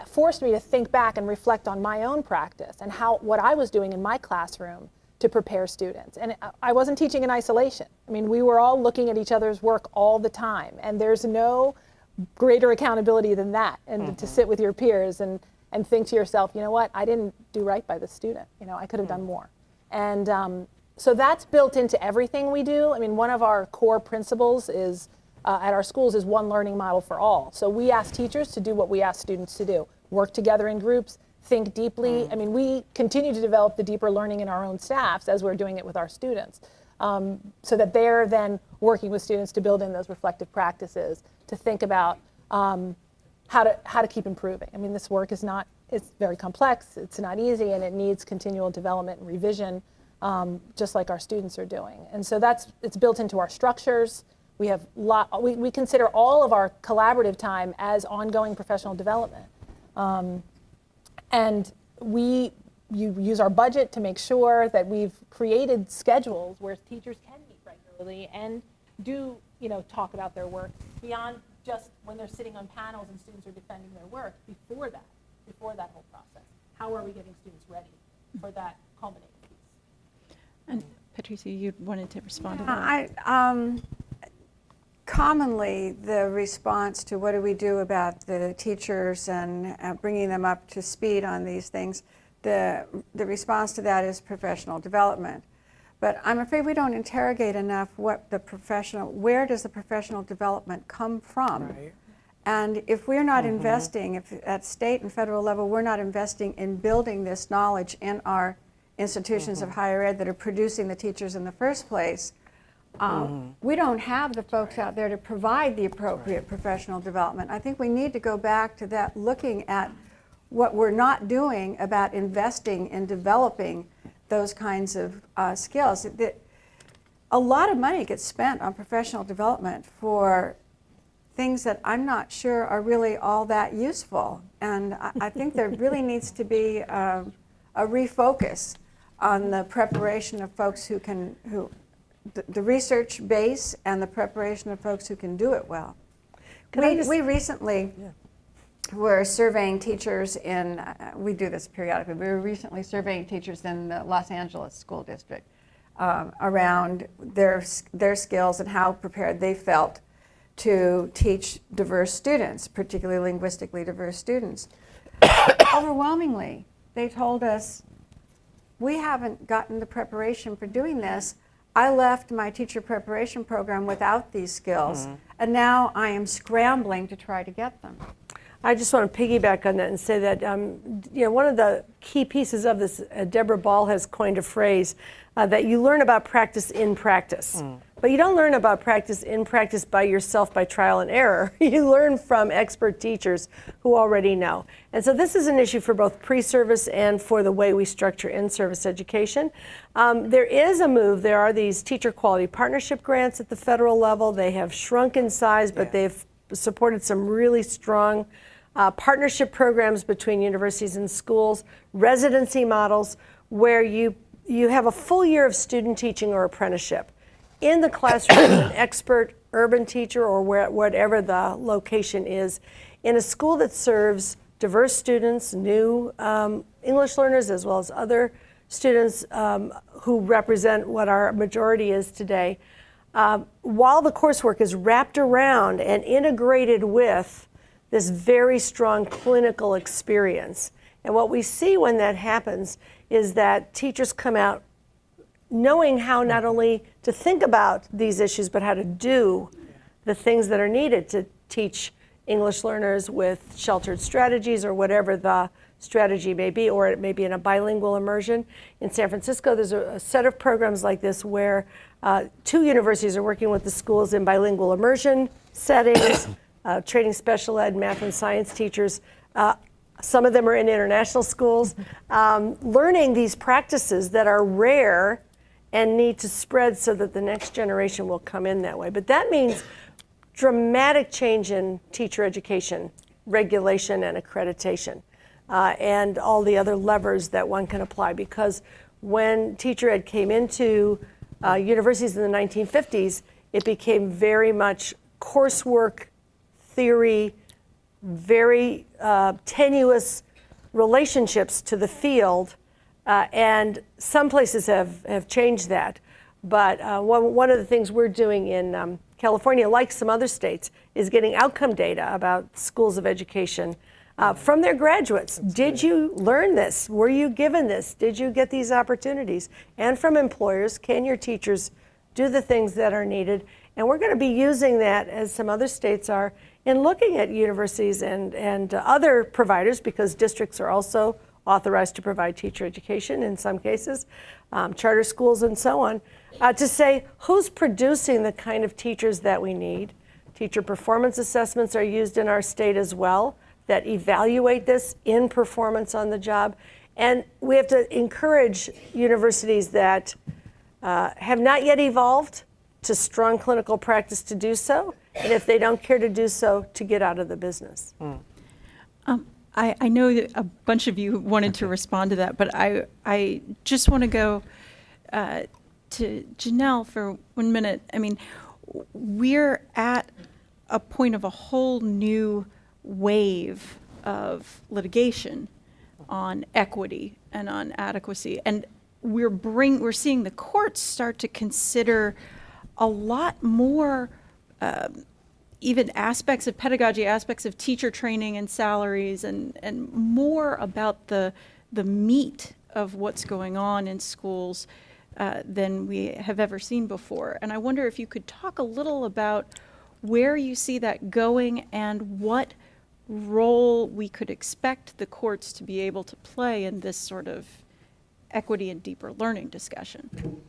forced me to think back and reflect on my own practice and how what I was doing in my classroom to prepare students. And I- I wasn't teaching in isolation. I mean, we were all looking at each other's work all the time, and there's no greater accountability than that. And to sit with your peers and and think to yourself, you know what, I didn't do right by this student. You know, I could have done more. And um, so that's built into everything we do. I mean, one of our core principles is uh, at our schools is one learning model for all. So we ask teachers to do what we ask students to do: work together in groups, think deeply. I mean, we continue to develop the deeper learning in our own staffs as we're doing it with our students. Um, so that they're then working with students to build in those reflective practices to think about um, how to how to keep improving. I mean, this work is not it's very complex. It's not easy, and it needs continual development and revision, um, just like our students are doing. And so that's it's built into our structures. We have lot. We, we consider all of our collaborative time as ongoing professional development, um, and we you use our budget to make sure that we've created schedules where teachers can meet regularly and do you know talk about their work beyond just when they're sitting on panels and students are defending their work before that before that whole process how are we getting students ready for that culminating piece And Patricia, you wanted to respond to that? I, um, commonly, the response to what do we do about the teachers and uh, bringing them up to speed on these things, the, the response to that is professional development. But I'm afraid we don't interrogate enough what the professional, where does the professional development come from? And if we're not mm-hmm. investing, if at state and federal level, we're not investing in building this knowledge in our institutions of mm-hmm. higher ed that are producing the teachers in the first place, um, we don't have the folks out there to provide the appropriate professional development. I think we need to go back to that, looking at what we're not doing about investing in developing those kinds of uh, skills. That- a lot of money gets spent on professional development for things that I'm not sure are really all that useful. And I, I think there really needs to be um, a refocus on the preparation of folks who can, who, the, the research base and the preparation of folks who can do it well. Can We, just- we recently were surveying teachers in, uh, we do this periodically, we were recently surveying teachers in the Los Angeles School District um, around their, their skills and how prepared they felt to teach diverse students, particularly linguistically diverse students. Overwhelmingly, they told us, we haven't gotten the preparation for doing this. I left my teacher preparation program without these skills, and now I am scrambling to try to get them. I just want to piggyback on that and say that um, you know one of the key pieces of this, uh, Deborah Ball has coined a phrase uh, that you learn about practice in practice, but you don't learn about practice in practice by yourself by trial and error. you learn from expert teachers who already know, and so this is an issue for both pre-service and for the way we structure in-service education. Um, there is a move. There are these teacher quality partnership grants at the federal level. They have shrunk in size, but they've supported some really strong uh, partnership programs between universities and schools, residency models where you, you have a full year of student teaching or apprenticeship. In the classroom, an expert urban teacher or where, whatever the location is, in a school that serves diverse students, new um, English learners, as well as other students um, who represent what our majority is today. Um, while the coursework is wrapped around and integrated with this very strong clinical experience. And what we see when that happens is that teachers come out knowing how not only to think about these issues, but how to do the things that are needed to teach English learners with sheltered strategies or whatever the strategy may be, or it may be in a bilingual immersion. In San Francisco, there's a, a set of programs like this where uh, two universities are working with the schools in bilingual immersion settings, uh, training special ed, math, and science teachers. Uh, some of them are in international schools, um, learning these practices that are rare and need to spread so that the next generation will come in that way. But that means dramatic change in teacher education, regulation, and accreditation, uh, and all the other levers that one can apply. Because when teacher ed came into uh, universities in the 1950s, it became very much coursework, theory, very uh, tenuous relationships to the field, uh, and some places have, have changed that. But uh, one, one of the things we're doing in um, California, like some other states, is getting outcome data about schools of education uh, from their graduates. Did you learn this? Were you given this? Did you get these opportunities? And from employers, can your teachers do the things that are needed? And we're going to be using that, as some other states are, in looking at universities and, and other providers, because districts are also authorized to provide teacher education in some cases, um, charter schools and so on, uh, to say who's producing the kind of teachers that we need. Teacher performance assessments are used in our state as well that evaluate this in performance on the job. And we have to encourage universities that uh, have not yet evolved to strong clinical practice to do so, and if they don't care to do so, to get out of the business. I, I know that a bunch of you wanted to respond to that, but I, I just want to go uh, to Janelle for one minute. I mean, we're at a point of a whole new wave of litigation on equity and on adequacy. And we're bring, we're seeing the courts start to consider a lot more um, even aspects of pedagogy, aspects of teacher training and salaries, and, and more about the, the meat of what's going on in schools uh, than we have ever seen before. And I wonder if you could talk a little about where you see that going and what role we could expect the courts to be able to play in this sort of equity and deeper learning discussion.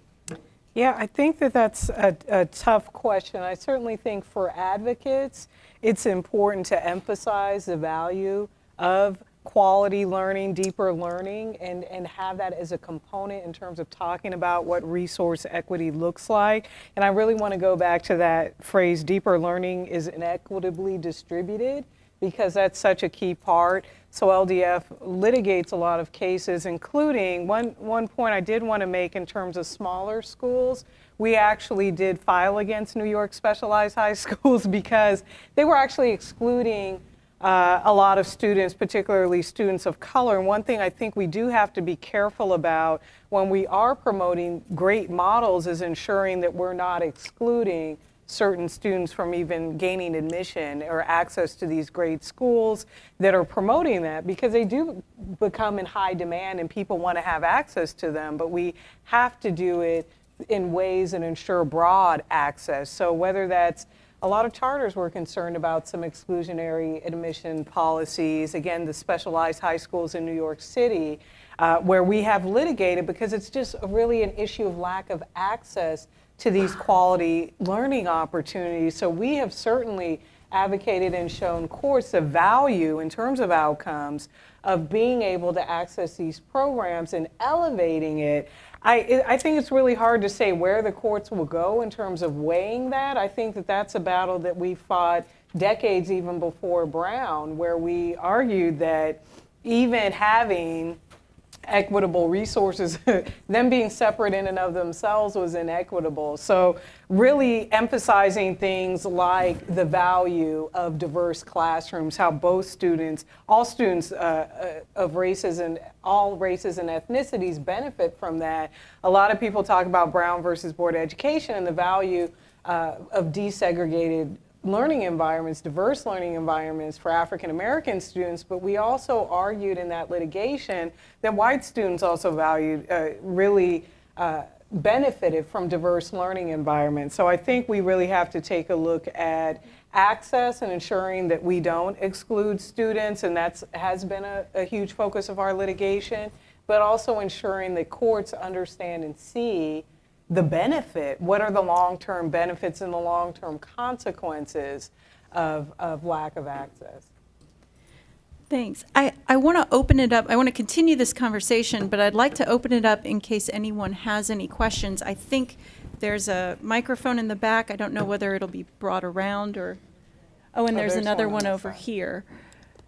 Yeah, I think that that's a, a tough question. I certainly think for advocates, it's important to emphasize the value of quality learning, deeper learning, and, and have that as a component in terms of talking about what resource equity looks like. And I really want to go back to that phrase, deeper learning is inequitably distributed because that's such a key part. So LDF litigates a lot of cases, including one, one point I did want to make in terms of smaller schools. We actually did file against New York Specialized High Schools because they were actually excluding uh, a lot of students, particularly students of color. And one thing I think we do have to be careful about when we are promoting great models is ensuring that we're not excluding certain students from even gaining admission or access to these great schools that are promoting that because they do become in high demand and people want to have access to them, but we have to do it in ways and ensure broad access. So whether that's a lot of charters were concerned about some exclusionary admission policies. Again, the specialized high schools in New York City, uh, where we have litigated because it's just really an issue of lack of access to these quality learning opportunities. So we have certainly advocated and shown courts the value in terms of outcomes of being able to access these programs and elevating it. I, I think it's really hard to say where the courts will go in terms of weighing that. I think that that's a battle that we fought decades even before Brown, where we argued that even having equitable resources, them being separate in and of themselves was inequitable. So really emphasizing things like the value of diverse classrooms, how both students, all students uh, uh, of races and all races and ethnicities benefit from that. A lot of people talk about Brown versus Board of Education and the value uh, of desegregated learning environments, diverse learning environments for African American students, but we also argued in that litigation that white students also valued, uh, really uh, benefited from diverse learning environments. So I think we really have to take a look at access and ensuring that we don't exclude students, and that has been a, a huge focus of our litigation, but also ensuring that courts understand and see the benefit, what are the long-term benefits and the long-term consequences of, of lack of access? Thanks. I, I want to open it up. I want to continue this conversation, but I'd like to open it up in case anyone has any questions. I think there's a microphone in the back. I don't know whether it'll be brought around or, oh, and Oh, there's there's another one one on over side. here.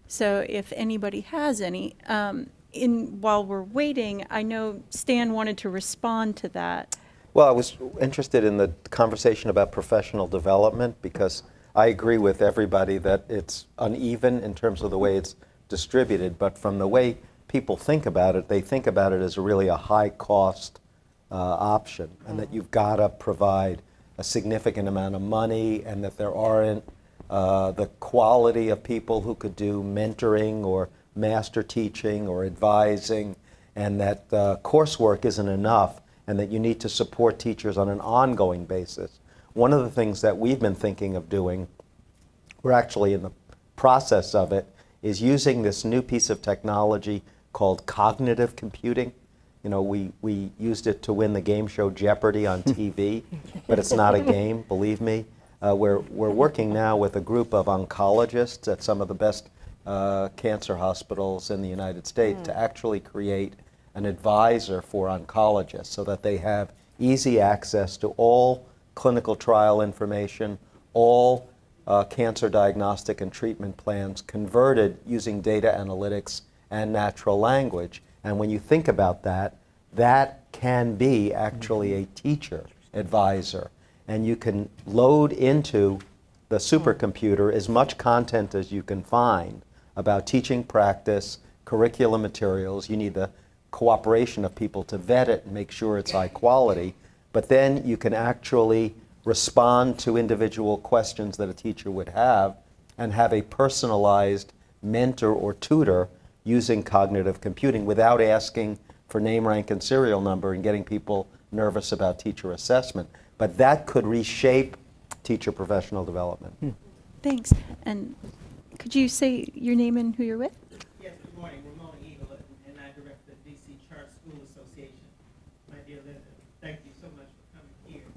So if anybody has any, um, in, while we're waiting, I know Stan wanted to respond to that. Well, I was interested in the conversation about professional development because I agree with everybody that it's uneven in terms of the way it's distributed, but from the way people think about it, they think about it as really a high cost uh, option and that you've got to provide a significant amount of money and that there aren't uh, the quality of people who could do mentoring or master teaching or advising and that uh, coursework isn't enough and that you need to support teachers on an ongoing basis. One of the things that we've been thinking of doing, we're actually in the process of it, is using this new piece of technology called cognitive computing. You know, we, we used it to win the game show Jeopardy on TV, but it's not a game, believe me. Uh, we're, we're working now with a group of oncologists at some of the best uh, cancer hospitals in the United States to actually create an advisor for oncologists so that they have easy access to all clinical trial information, all uh, cancer diagnostic and treatment plans converted using data analytics and natural language. And when you think about that, that can be actually a teacher advisor. And you can load into the supercomputer as much content as you can find about teaching practice, curriculum materials. You need the cooperation of people to vet it and make sure it's high quality. But then you can actually respond to individual questions that a teacher would have and have a personalized mentor or tutor using cognitive computing without asking for name, rank, and serial number and getting people nervous about teacher assessment. But that could reshape teacher professional development. Hmm. Thanks. And could you say your name and who you're with? Yes, good morning. Ramona Edelin, and I direct the DC Charter School Association. My dear Linda, thank you so much for coming here.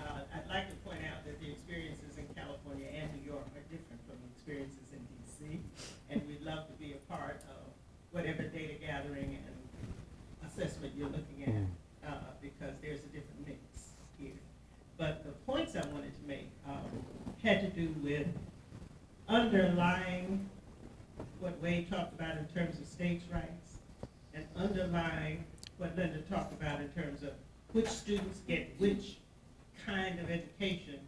Uh, I'd like to point out that the experiences in California and New York are different from the experiences in DC, and we'd love to be a part of whatever data gathering and assessment you're looking at, uh, because there's a different mix here. But the points I wanted to make um, had to do with underlying what Wade talked about in terms of states' rights, and underlying what Linda talked about in terms of which students get which kind of education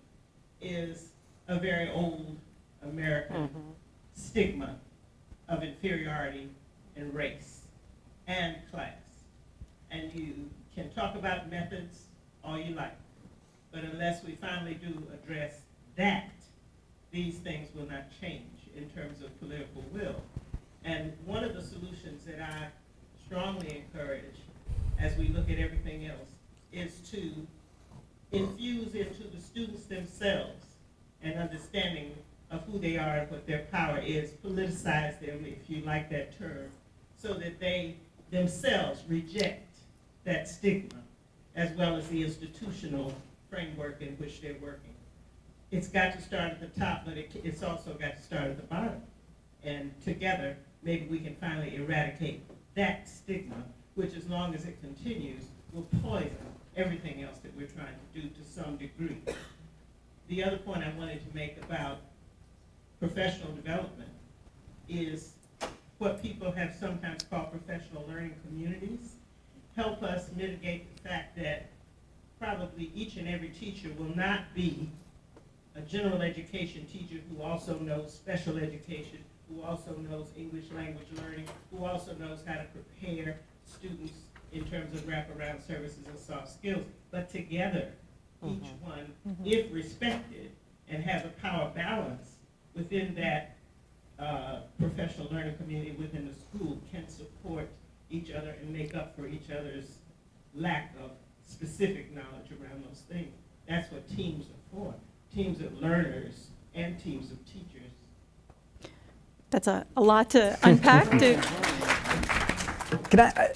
is a very old American mm-hmm. stigma of inferiority in race and class. And you can talk about methods all you like, but unless we finally do address that, these things will not change in terms of political will. And one of the solutions that I strongly encourage as we look at everything else is to infuse into the students themselves an understanding of who they are and what their power is, politicize them, if you like that term, so that they themselves reject that stigma as well as the institutional framework in which they're working it's got to start at the top, but it, it's also got to start at the bottom. And together, maybe we can finally eradicate that stigma, which as long as it continues, will poison everything else that we're trying to do to some degree. The other point I wanted to make about professional development is what people have sometimes called professional learning communities help us mitigate the fact that probably each and every teacher will not be a general education teacher who also knows special education, who also knows English language learning, who also knows how to prepare students in terms of wraparound services and soft skills. But together, each one, if respected and has a power balance within that uh, professional learning community within the school, can support each other and make up for each other's lack of specific knowledge around those things. That's what teams are for teams of learners and teams of teachers. That's a, a lot to unpack. to, Can I, I-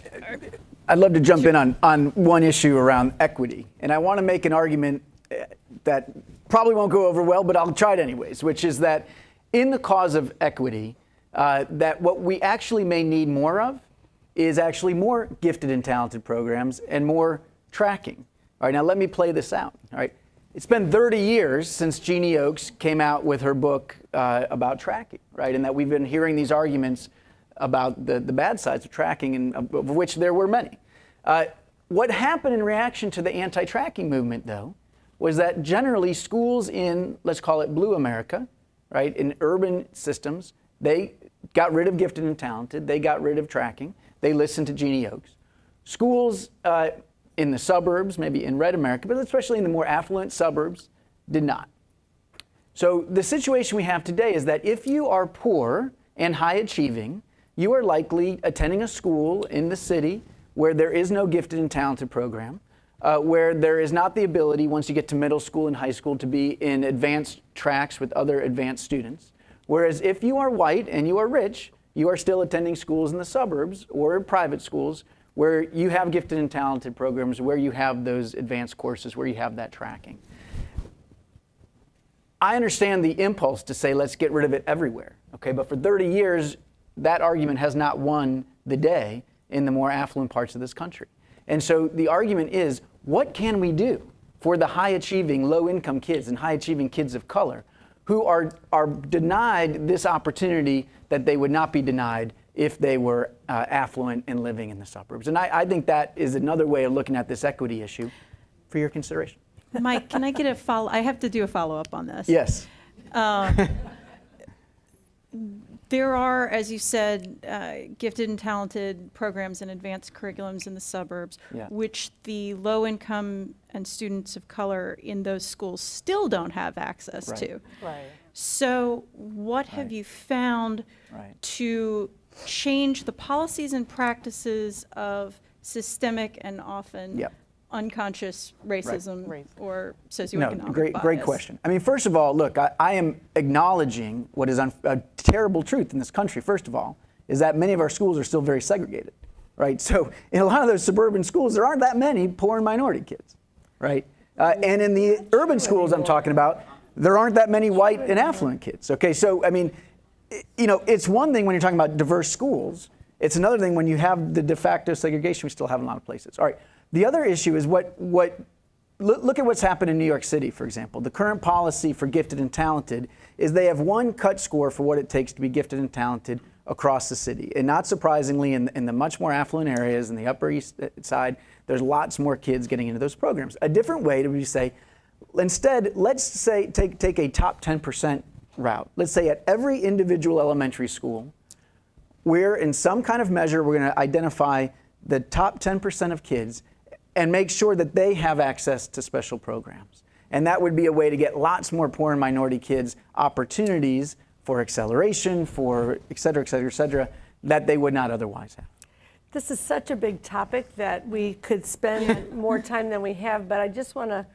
I'd love to jump in on, on one issue around equity. And I want to make an argument eh, that probably won't go over well, but I'll try it anyways, which is that in the cause of equity, uh, that what we actually may need more of is actually more gifted and talented programs and more tracking. All right, now let me play this out. All right, it's been 30 years since Jeannie Oakes came out with her book uh, about tracking, right? And that we've been hearing these arguments about the, the bad sides of tracking, and of, which there were many. Uh, what happened in reaction to the anti-tracking movement, though, was that generally schools in, let's call it blue America, right, in urban systems, they got rid of gifted and talented, they got rid of tracking, they listened to Jeannie Oakes. Schools uh, in the suburbs, maybe in red America, but especially in the more affluent suburbs, did not. So the situation we have today is that if you are poor and high achieving, you are likely attending a school in the city where there is no gifted and talented program, uh, where there is not the ability, once you get to middle school and high school, to be in advanced tracks with other advanced students. Whereas if you are white and you are rich, you are still attending schools in the suburbs or private schools where you have gifted and talented programs, where you have those advanced courses, where you have that tracking. I understand the impulse to say let's get rid of it everywhere, okay? But for 30 years, that argument has not won the day in the more affluent parts of this country. And so the argument is, what can we do for the high achieving, low income kids and high achieving kids of color who are, are denied this opportunity that they would not be denied if they were uh, affluent and living in the suburbs? And I, I think that is another way of looking at this equity issue for your consideration. Mike, can I get a follow, I have to do a follow-up on this. Yes. There are, as you said, uh, gifted and talented programs and advanced curriculums in the suburbs, Yeah. which the low-income and students of color in those schools still don't have access Right. to. Right. So what have you found Right. to change the policies and practices of systemic and often Yep. unconscious racism Racism. or No, socioeconomic great, great bias? question. I mean, first of all, look, I, I am acknowledging what is un, a terrible truth in this country. First of all, is that many of our schools are still very segregated, right? So in a lot of those suburban schools, there aren't that many poor and minority kids, right? Uh, and in the urban schools I'm talking about, there aren't that many white and affluent kids. Okay, so I mean, i- you know, it's one thing when you're talking about diverse schools. It's another thing when you have the de facto segregation we still have in a lot of places. All right. The other issue is what what look, at what's happened in New York City, for example. The current policy for gifted and talented is they have one cut score for what it takes to be gifted and talented across the city. And not surprisingly, in, in the much more affluent areas, in the Upper East Side, there's lots more kids getting into those programs. A different way to say, instead, let's say take, take a top 10% route. Let's say at every individual elementary school, we're in some kind of measure, we're going to identify the top 10% of kids and make sure that they have access to special programs. And that would be a way to get lots more poor and minority kids opportunities for acceleration, for et cetera, et cetera, et cetera, that they would not otherwise have. This is such a big topic that we could spend more time than we have, but I just want to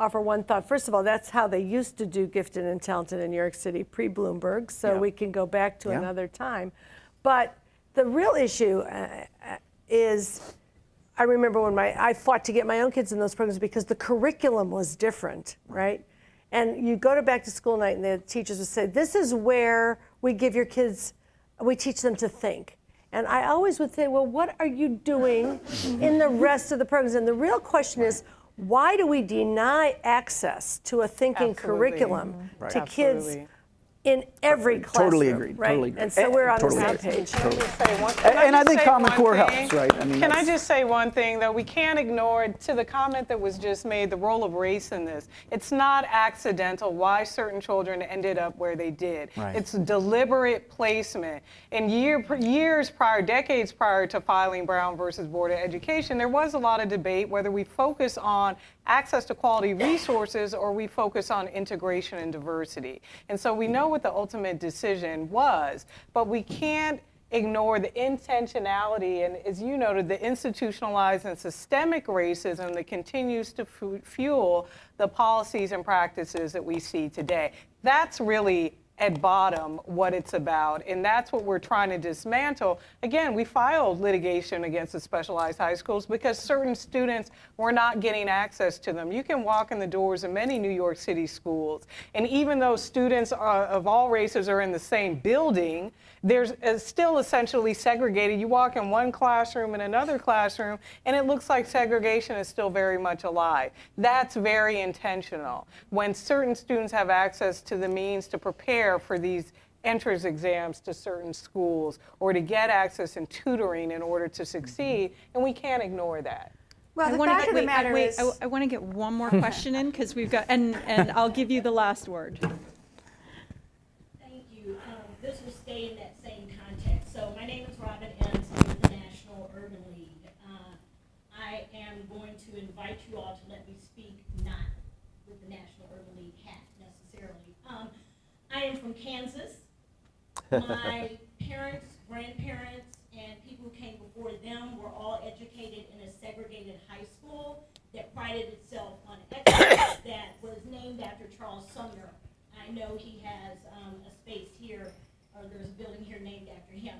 offer one thought. First of all, that's how they used to do gifted and talented in New York City pre Bloomberg, so Yeah. we can go back to Yeah. another time. But the real issue uh, uh, is I remember when my I fought to get my own kids in those programs because the curriculum was different, right? And you go to back to school night and the teachers would say, "This is where we give your kids, we teach them to think." And I always would say, "Well, what are you doing in the rest of the programs?" And the real question is, why do we deny access to a thinking Absolutely. curriculum mm-hmm. Right. to kids Absolutely. In every classroom? Totally agreed, Right? totally agreed. And so we're on totally the same agreed. page. Can I just say one- And- can and I just think say Common Core thing? helps, right? I mean, Can I just say one thing, though? We can't ignore, to the comment that was just made, the role of race in this. It's not accidental why certain children ended up where they did. Right. It's deliberate placement. And year, years prior, decades prior to filing Brown versus Board of Education, there was a lot of debate whether we focus on access to quality resources or we focus on integration and diversity. And so we know what the ultimate decision was, but we can't ignore the intentionality and, as you noted, the institutionalized and systemic racism that continues to fu- fuel the policies and practices that we see today. That's really at bottom what it's about, and that's what we're trying to dismantle. Again, we filed litigation against the specialized high schools because certain students were not getting access to them. You can walk in the doors of many New York City schools, and even though students are, of all races are in the same building, there's uh, still essentially segregated. You walk in one classroom and another classroom, and it looks like segregation is still very much alive. That's very intentional. When certain students have access to the means to prepare for these entrance exams to certain schools or to get access and tutoring in order to succeed, and we can't ignore that. Well, I the wanna fact get- of the wait, I- matter wait, is, I, want to get one more question in because we've got, and, and I'll give you the last word. Thank you. Um, This will stay in that same context. So my name is Robin Enns, I'm with the National Urban League. Uh, I am going to invite you all to let me speak not with the National Urban League hat necessarily. Um, I am from Kansas. My parents, grandparents, and people who came before them were all educated in a segregated high school that prided itself on excellence, that was named after Charles Sumner. I know he has um, a space here, or there's a building here named after him.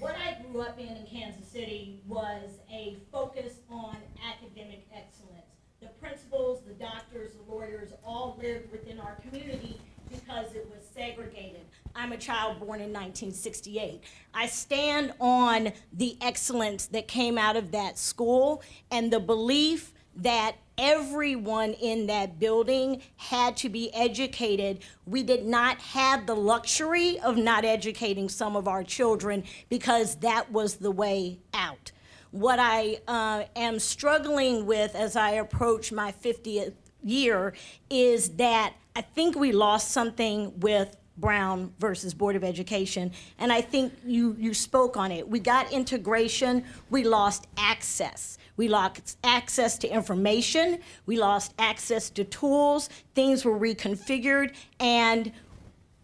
What I grew up in in Kansas City was a focus on academic excellence. The principals, the doctors, the lawyers all lived within our community because it was segregated. I'm a child born in 1968. I stand on the excellence that came out of that school and the belief that everyone in that building had to be educated. We did not have the luxury of not educating some of our children because that was the way out. What I uh, am struggling with as I approach my 50th year is that I think we lost something with Brown versus Board of Education, and I think you, you spoke on it. We got integration, we lost access. We lost access to information, we lost access to tools, things were reconfigured, and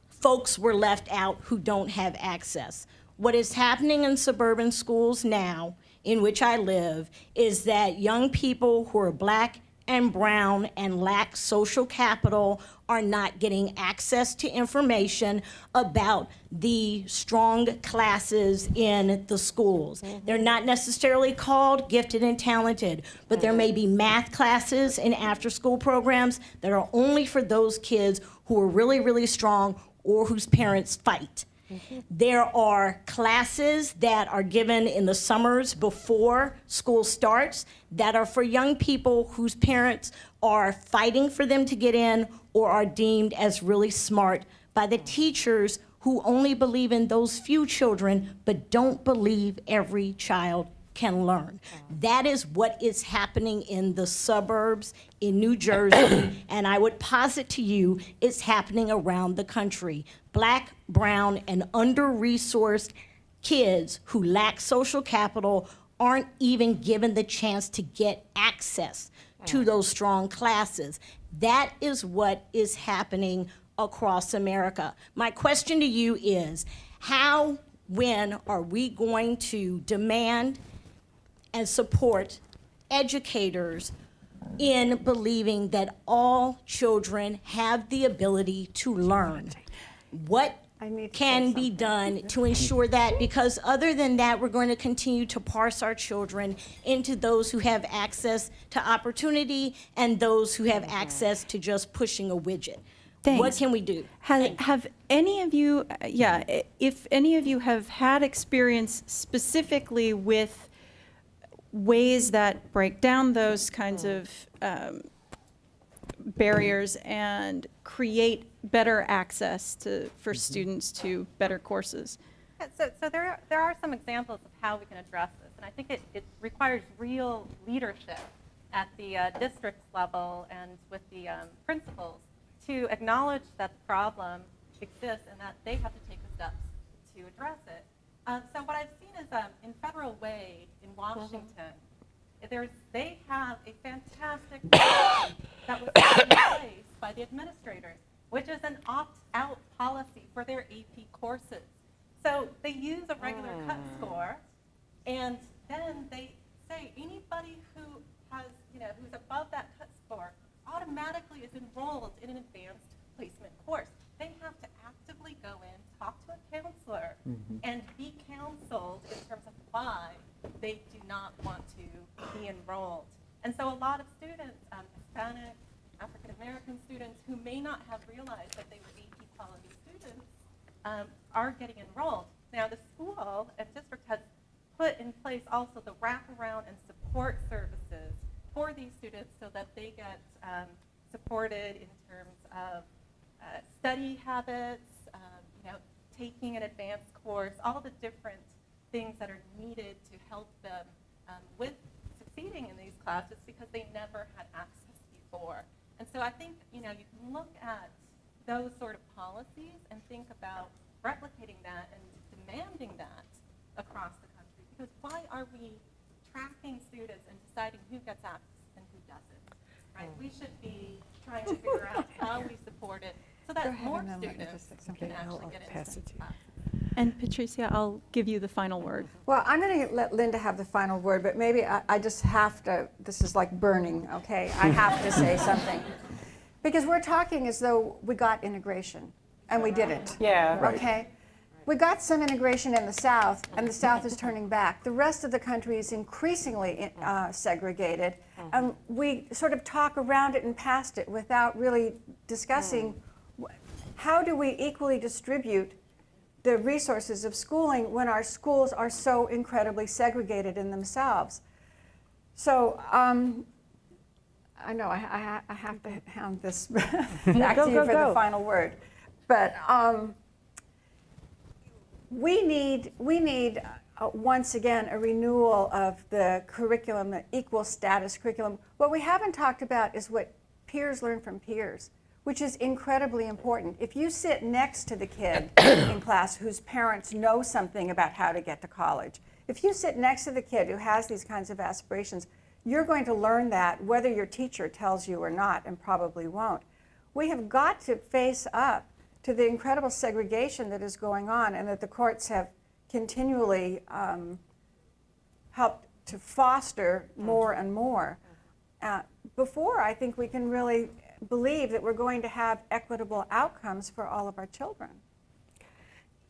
folks were left out who don't have access. What is happening in suburban schools now, in which I live, is that young people who are black and brown and lack social capital are not getting access to information about the strong classes in the schools. Mm-hmm. They're not necessarily called gifted and talented, but there may be mm-hmm. math classes and after-school programs that are only for those kids who are really, really strong or whose parents fight. Mm-hmm. There are classes that are given in the summers before school starts that are for young people whose parents are fighting for them to get in or are deemed as really smart by the teachers who only believe in those few children but don't believe every child can learn. That is what is happening in the suburbs in New Jersey, and I would posit to you it's happening around the country. Black, brown, and under-resourced kids who lack social capital aren't even given the chance to get access to mm. those strong classes. That is what is happening across America. My question to you is, how, when are we going to demand and support educators in believing that all children have the ability to learn. What I need can be done to ensure that? Because other than that, we're going to continue to parse our children into those who have access to opportunity and those who have access to just pushing a widget. What can we do? Have, have any of you, uh, yeah, if any of you have had experience specifically with ways that break down those kinds of um, barriers and create better access to, for students to better courses? Yeah, So, so there, are- there are some examples of how we can address this, and I think it, it requires real leadership at the uh, district level and with the um, principals to acknowledge that the problem exists and that they have to take the steps to address it. Um, so what I've seen is um, in Federal Way in Washington, there's, they have a fantastic policy that was put in place by the administrators, which is an opt-out policy for their AP courses. So they use a regular cut score, and then they say anybody who has, you know, who's above that cut score automatically is enrolled in an advanced placement course. They have to actively go in, talk to a counselor, and be counseled in terms of why they do not want to be enrolled. And so a lot of students, um, Hispanic, American students, who may not have realized that they were AP quality students, um, are getting enrolled. Now, the school and district has put in place also the wraparound and support services for these students so that they get um, supported in terms of uh, study habits, um, you know, taking an advanced course, all the different things that are needed to help them um, with succeeding in these classes because they never had access before. And so I think, you know, you can look at those sort of policies and think about replicating that and demanding that across the country. Because why are we tracking students and deciding who gets access and who doesn't? Right? Mm. We should be trying to figure out how we support it so that more and then let me students just say something. can actually get into it to these you. classes. And Patricia, I'll give you the final word. Well, I'm going to let Linda have the final word, but maybe I, I just have to, this is like burning, okay? I have to say something. Because we're talking as though we got integration, and we didn't. Yeah. Right. Okay? we got some integration in the South, and the South is turning back. The rest of the country is increasingly uh, segregated, and we sort of talk around it and past it without really discussing wh- how do we equally distribute the resources of schooling when our schools are so incredibly segregated in themselves. So um, I know I, I, I have to hand this back Go, to you go, for go. the final word, but um, we need we need uh, once again a renewal of the curriculum, the equal status curriculum. What we haven't talked about is what peers learn from peers, which is incredibly important. If you sit next to the kid in class whose parents know something about how to get to college, if you sit next to the kid who has these kinds of aspirations, you're going to learn that whether your teacher tells you or not, and probably won't. We have got to face up to the incredible segregation that is going on and that the courts have continually um, helped to foster more and more. Uh, before, I think we can really believe that we're going to have equitable outcomes for all of our children.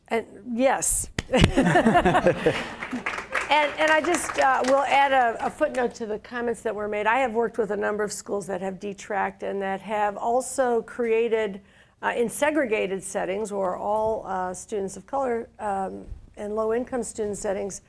And yes. And, and I just uh, will add a, a footnote to the comments that were made. I have worked with a number of schools that have detracked and that have also created, uh, in segregated settings or all uh, students of color um, and low income student settings,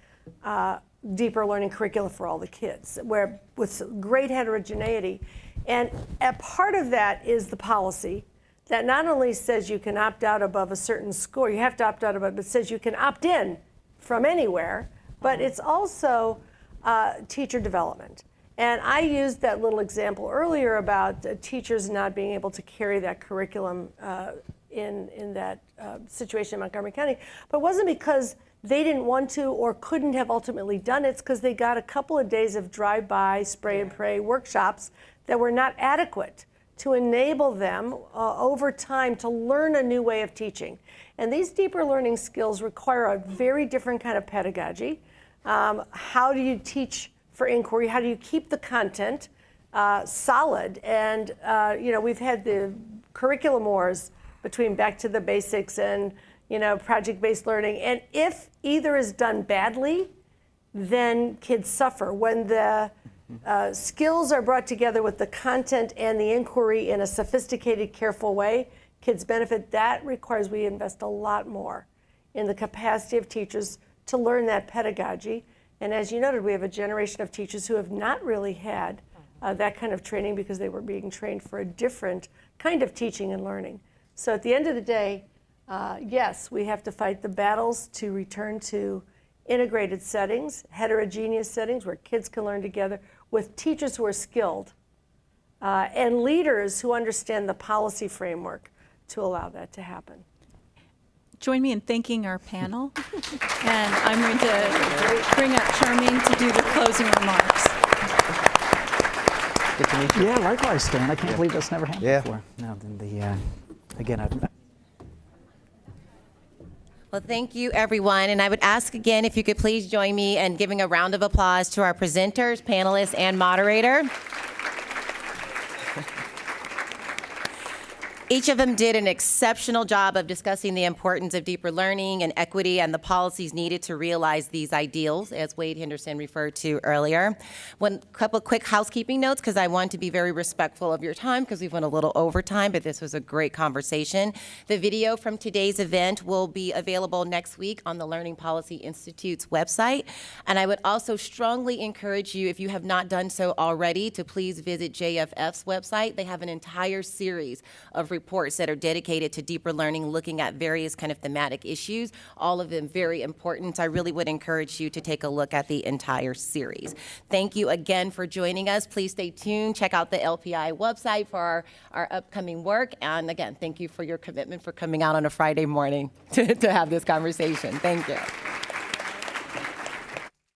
uh, deeper learning curricula for all the kids, where with great heterogeneity. And a part of that is the policy that not only says you can opt out above a certain score, you have to opt out above, but says you can opt in from anywhere, but it's also uh, teacher development. And I used that little example earlier about uh, teachers not being able to carry that curriculum uh, in, in that uh, situation in Montgomery County, but it wasn't because they didn't want to or couldn't have ultimately done it. It's because they got a couple of days of drive-by, spray and pray workshops that were not adequate to enable them uh, over time to learn a new way of teaching. And these deeper learning skills require a very different kind of pedagogy. Um, how do you teach for inquiry? How do you keep the content uh, solid? And uh, you know, we've had the curriculum wars between back to the basics and you know project-based learning. And if either is done badly, then kids suffer. When the uh, skills are brought together with the content and the inquiry in a sophisticated, careful way, kids benefit. That requires we invest a lot more in the capacity of teachers to learn that pedagogy. And as you noted, we have a generation of teachers who have not really had uh, that kind of training because they were being trained for a different kind of teaching and learning. So at the end of the day, uh, yes, we have to fight the battles to return to integrated settings, heterogeneous settings where kids can learn together with teachers who are skilled uh, and leaders who understand the policy framework to allow that to happen. Join me in thanking our panel. and I'm going to bring up Charmaine to do the closing remarks. Good to meet you. Yeah, likewise, Stan. I can't believe that's never happened Yeah. before. No, then the, uh, again, I've, Well, thank you, everyone. And I would ask again if you could please join me in giving a round of applause to our presenters, panelists, and moderator. Each of them did an exceptional job of discussing the importance of deeper learning and equity and the policies needed to realize these ideals, as Wade Henderson referred to earlier. One couple quick housekeeping notes, because I want to be very respectful of your time, because we've went a little over time, but this was a great conversation. The video from today's event will be available next week on the Learning Policy Institute's website. And I would also strongly encourage you, if you have not done so already, to please visit JFF's website. They have an entire series of reports that are dedicated to deeper learning, looking at various kind of thematic issues, all of them very important. I really would encourage you to take a look at the entire series. Thank you again for joining us. Please stay tuned. Check out the LPI website for our, our upcoming work. And again, thank you for your commitment for coming out on a Friday morning to, to have this conversation. Thank you.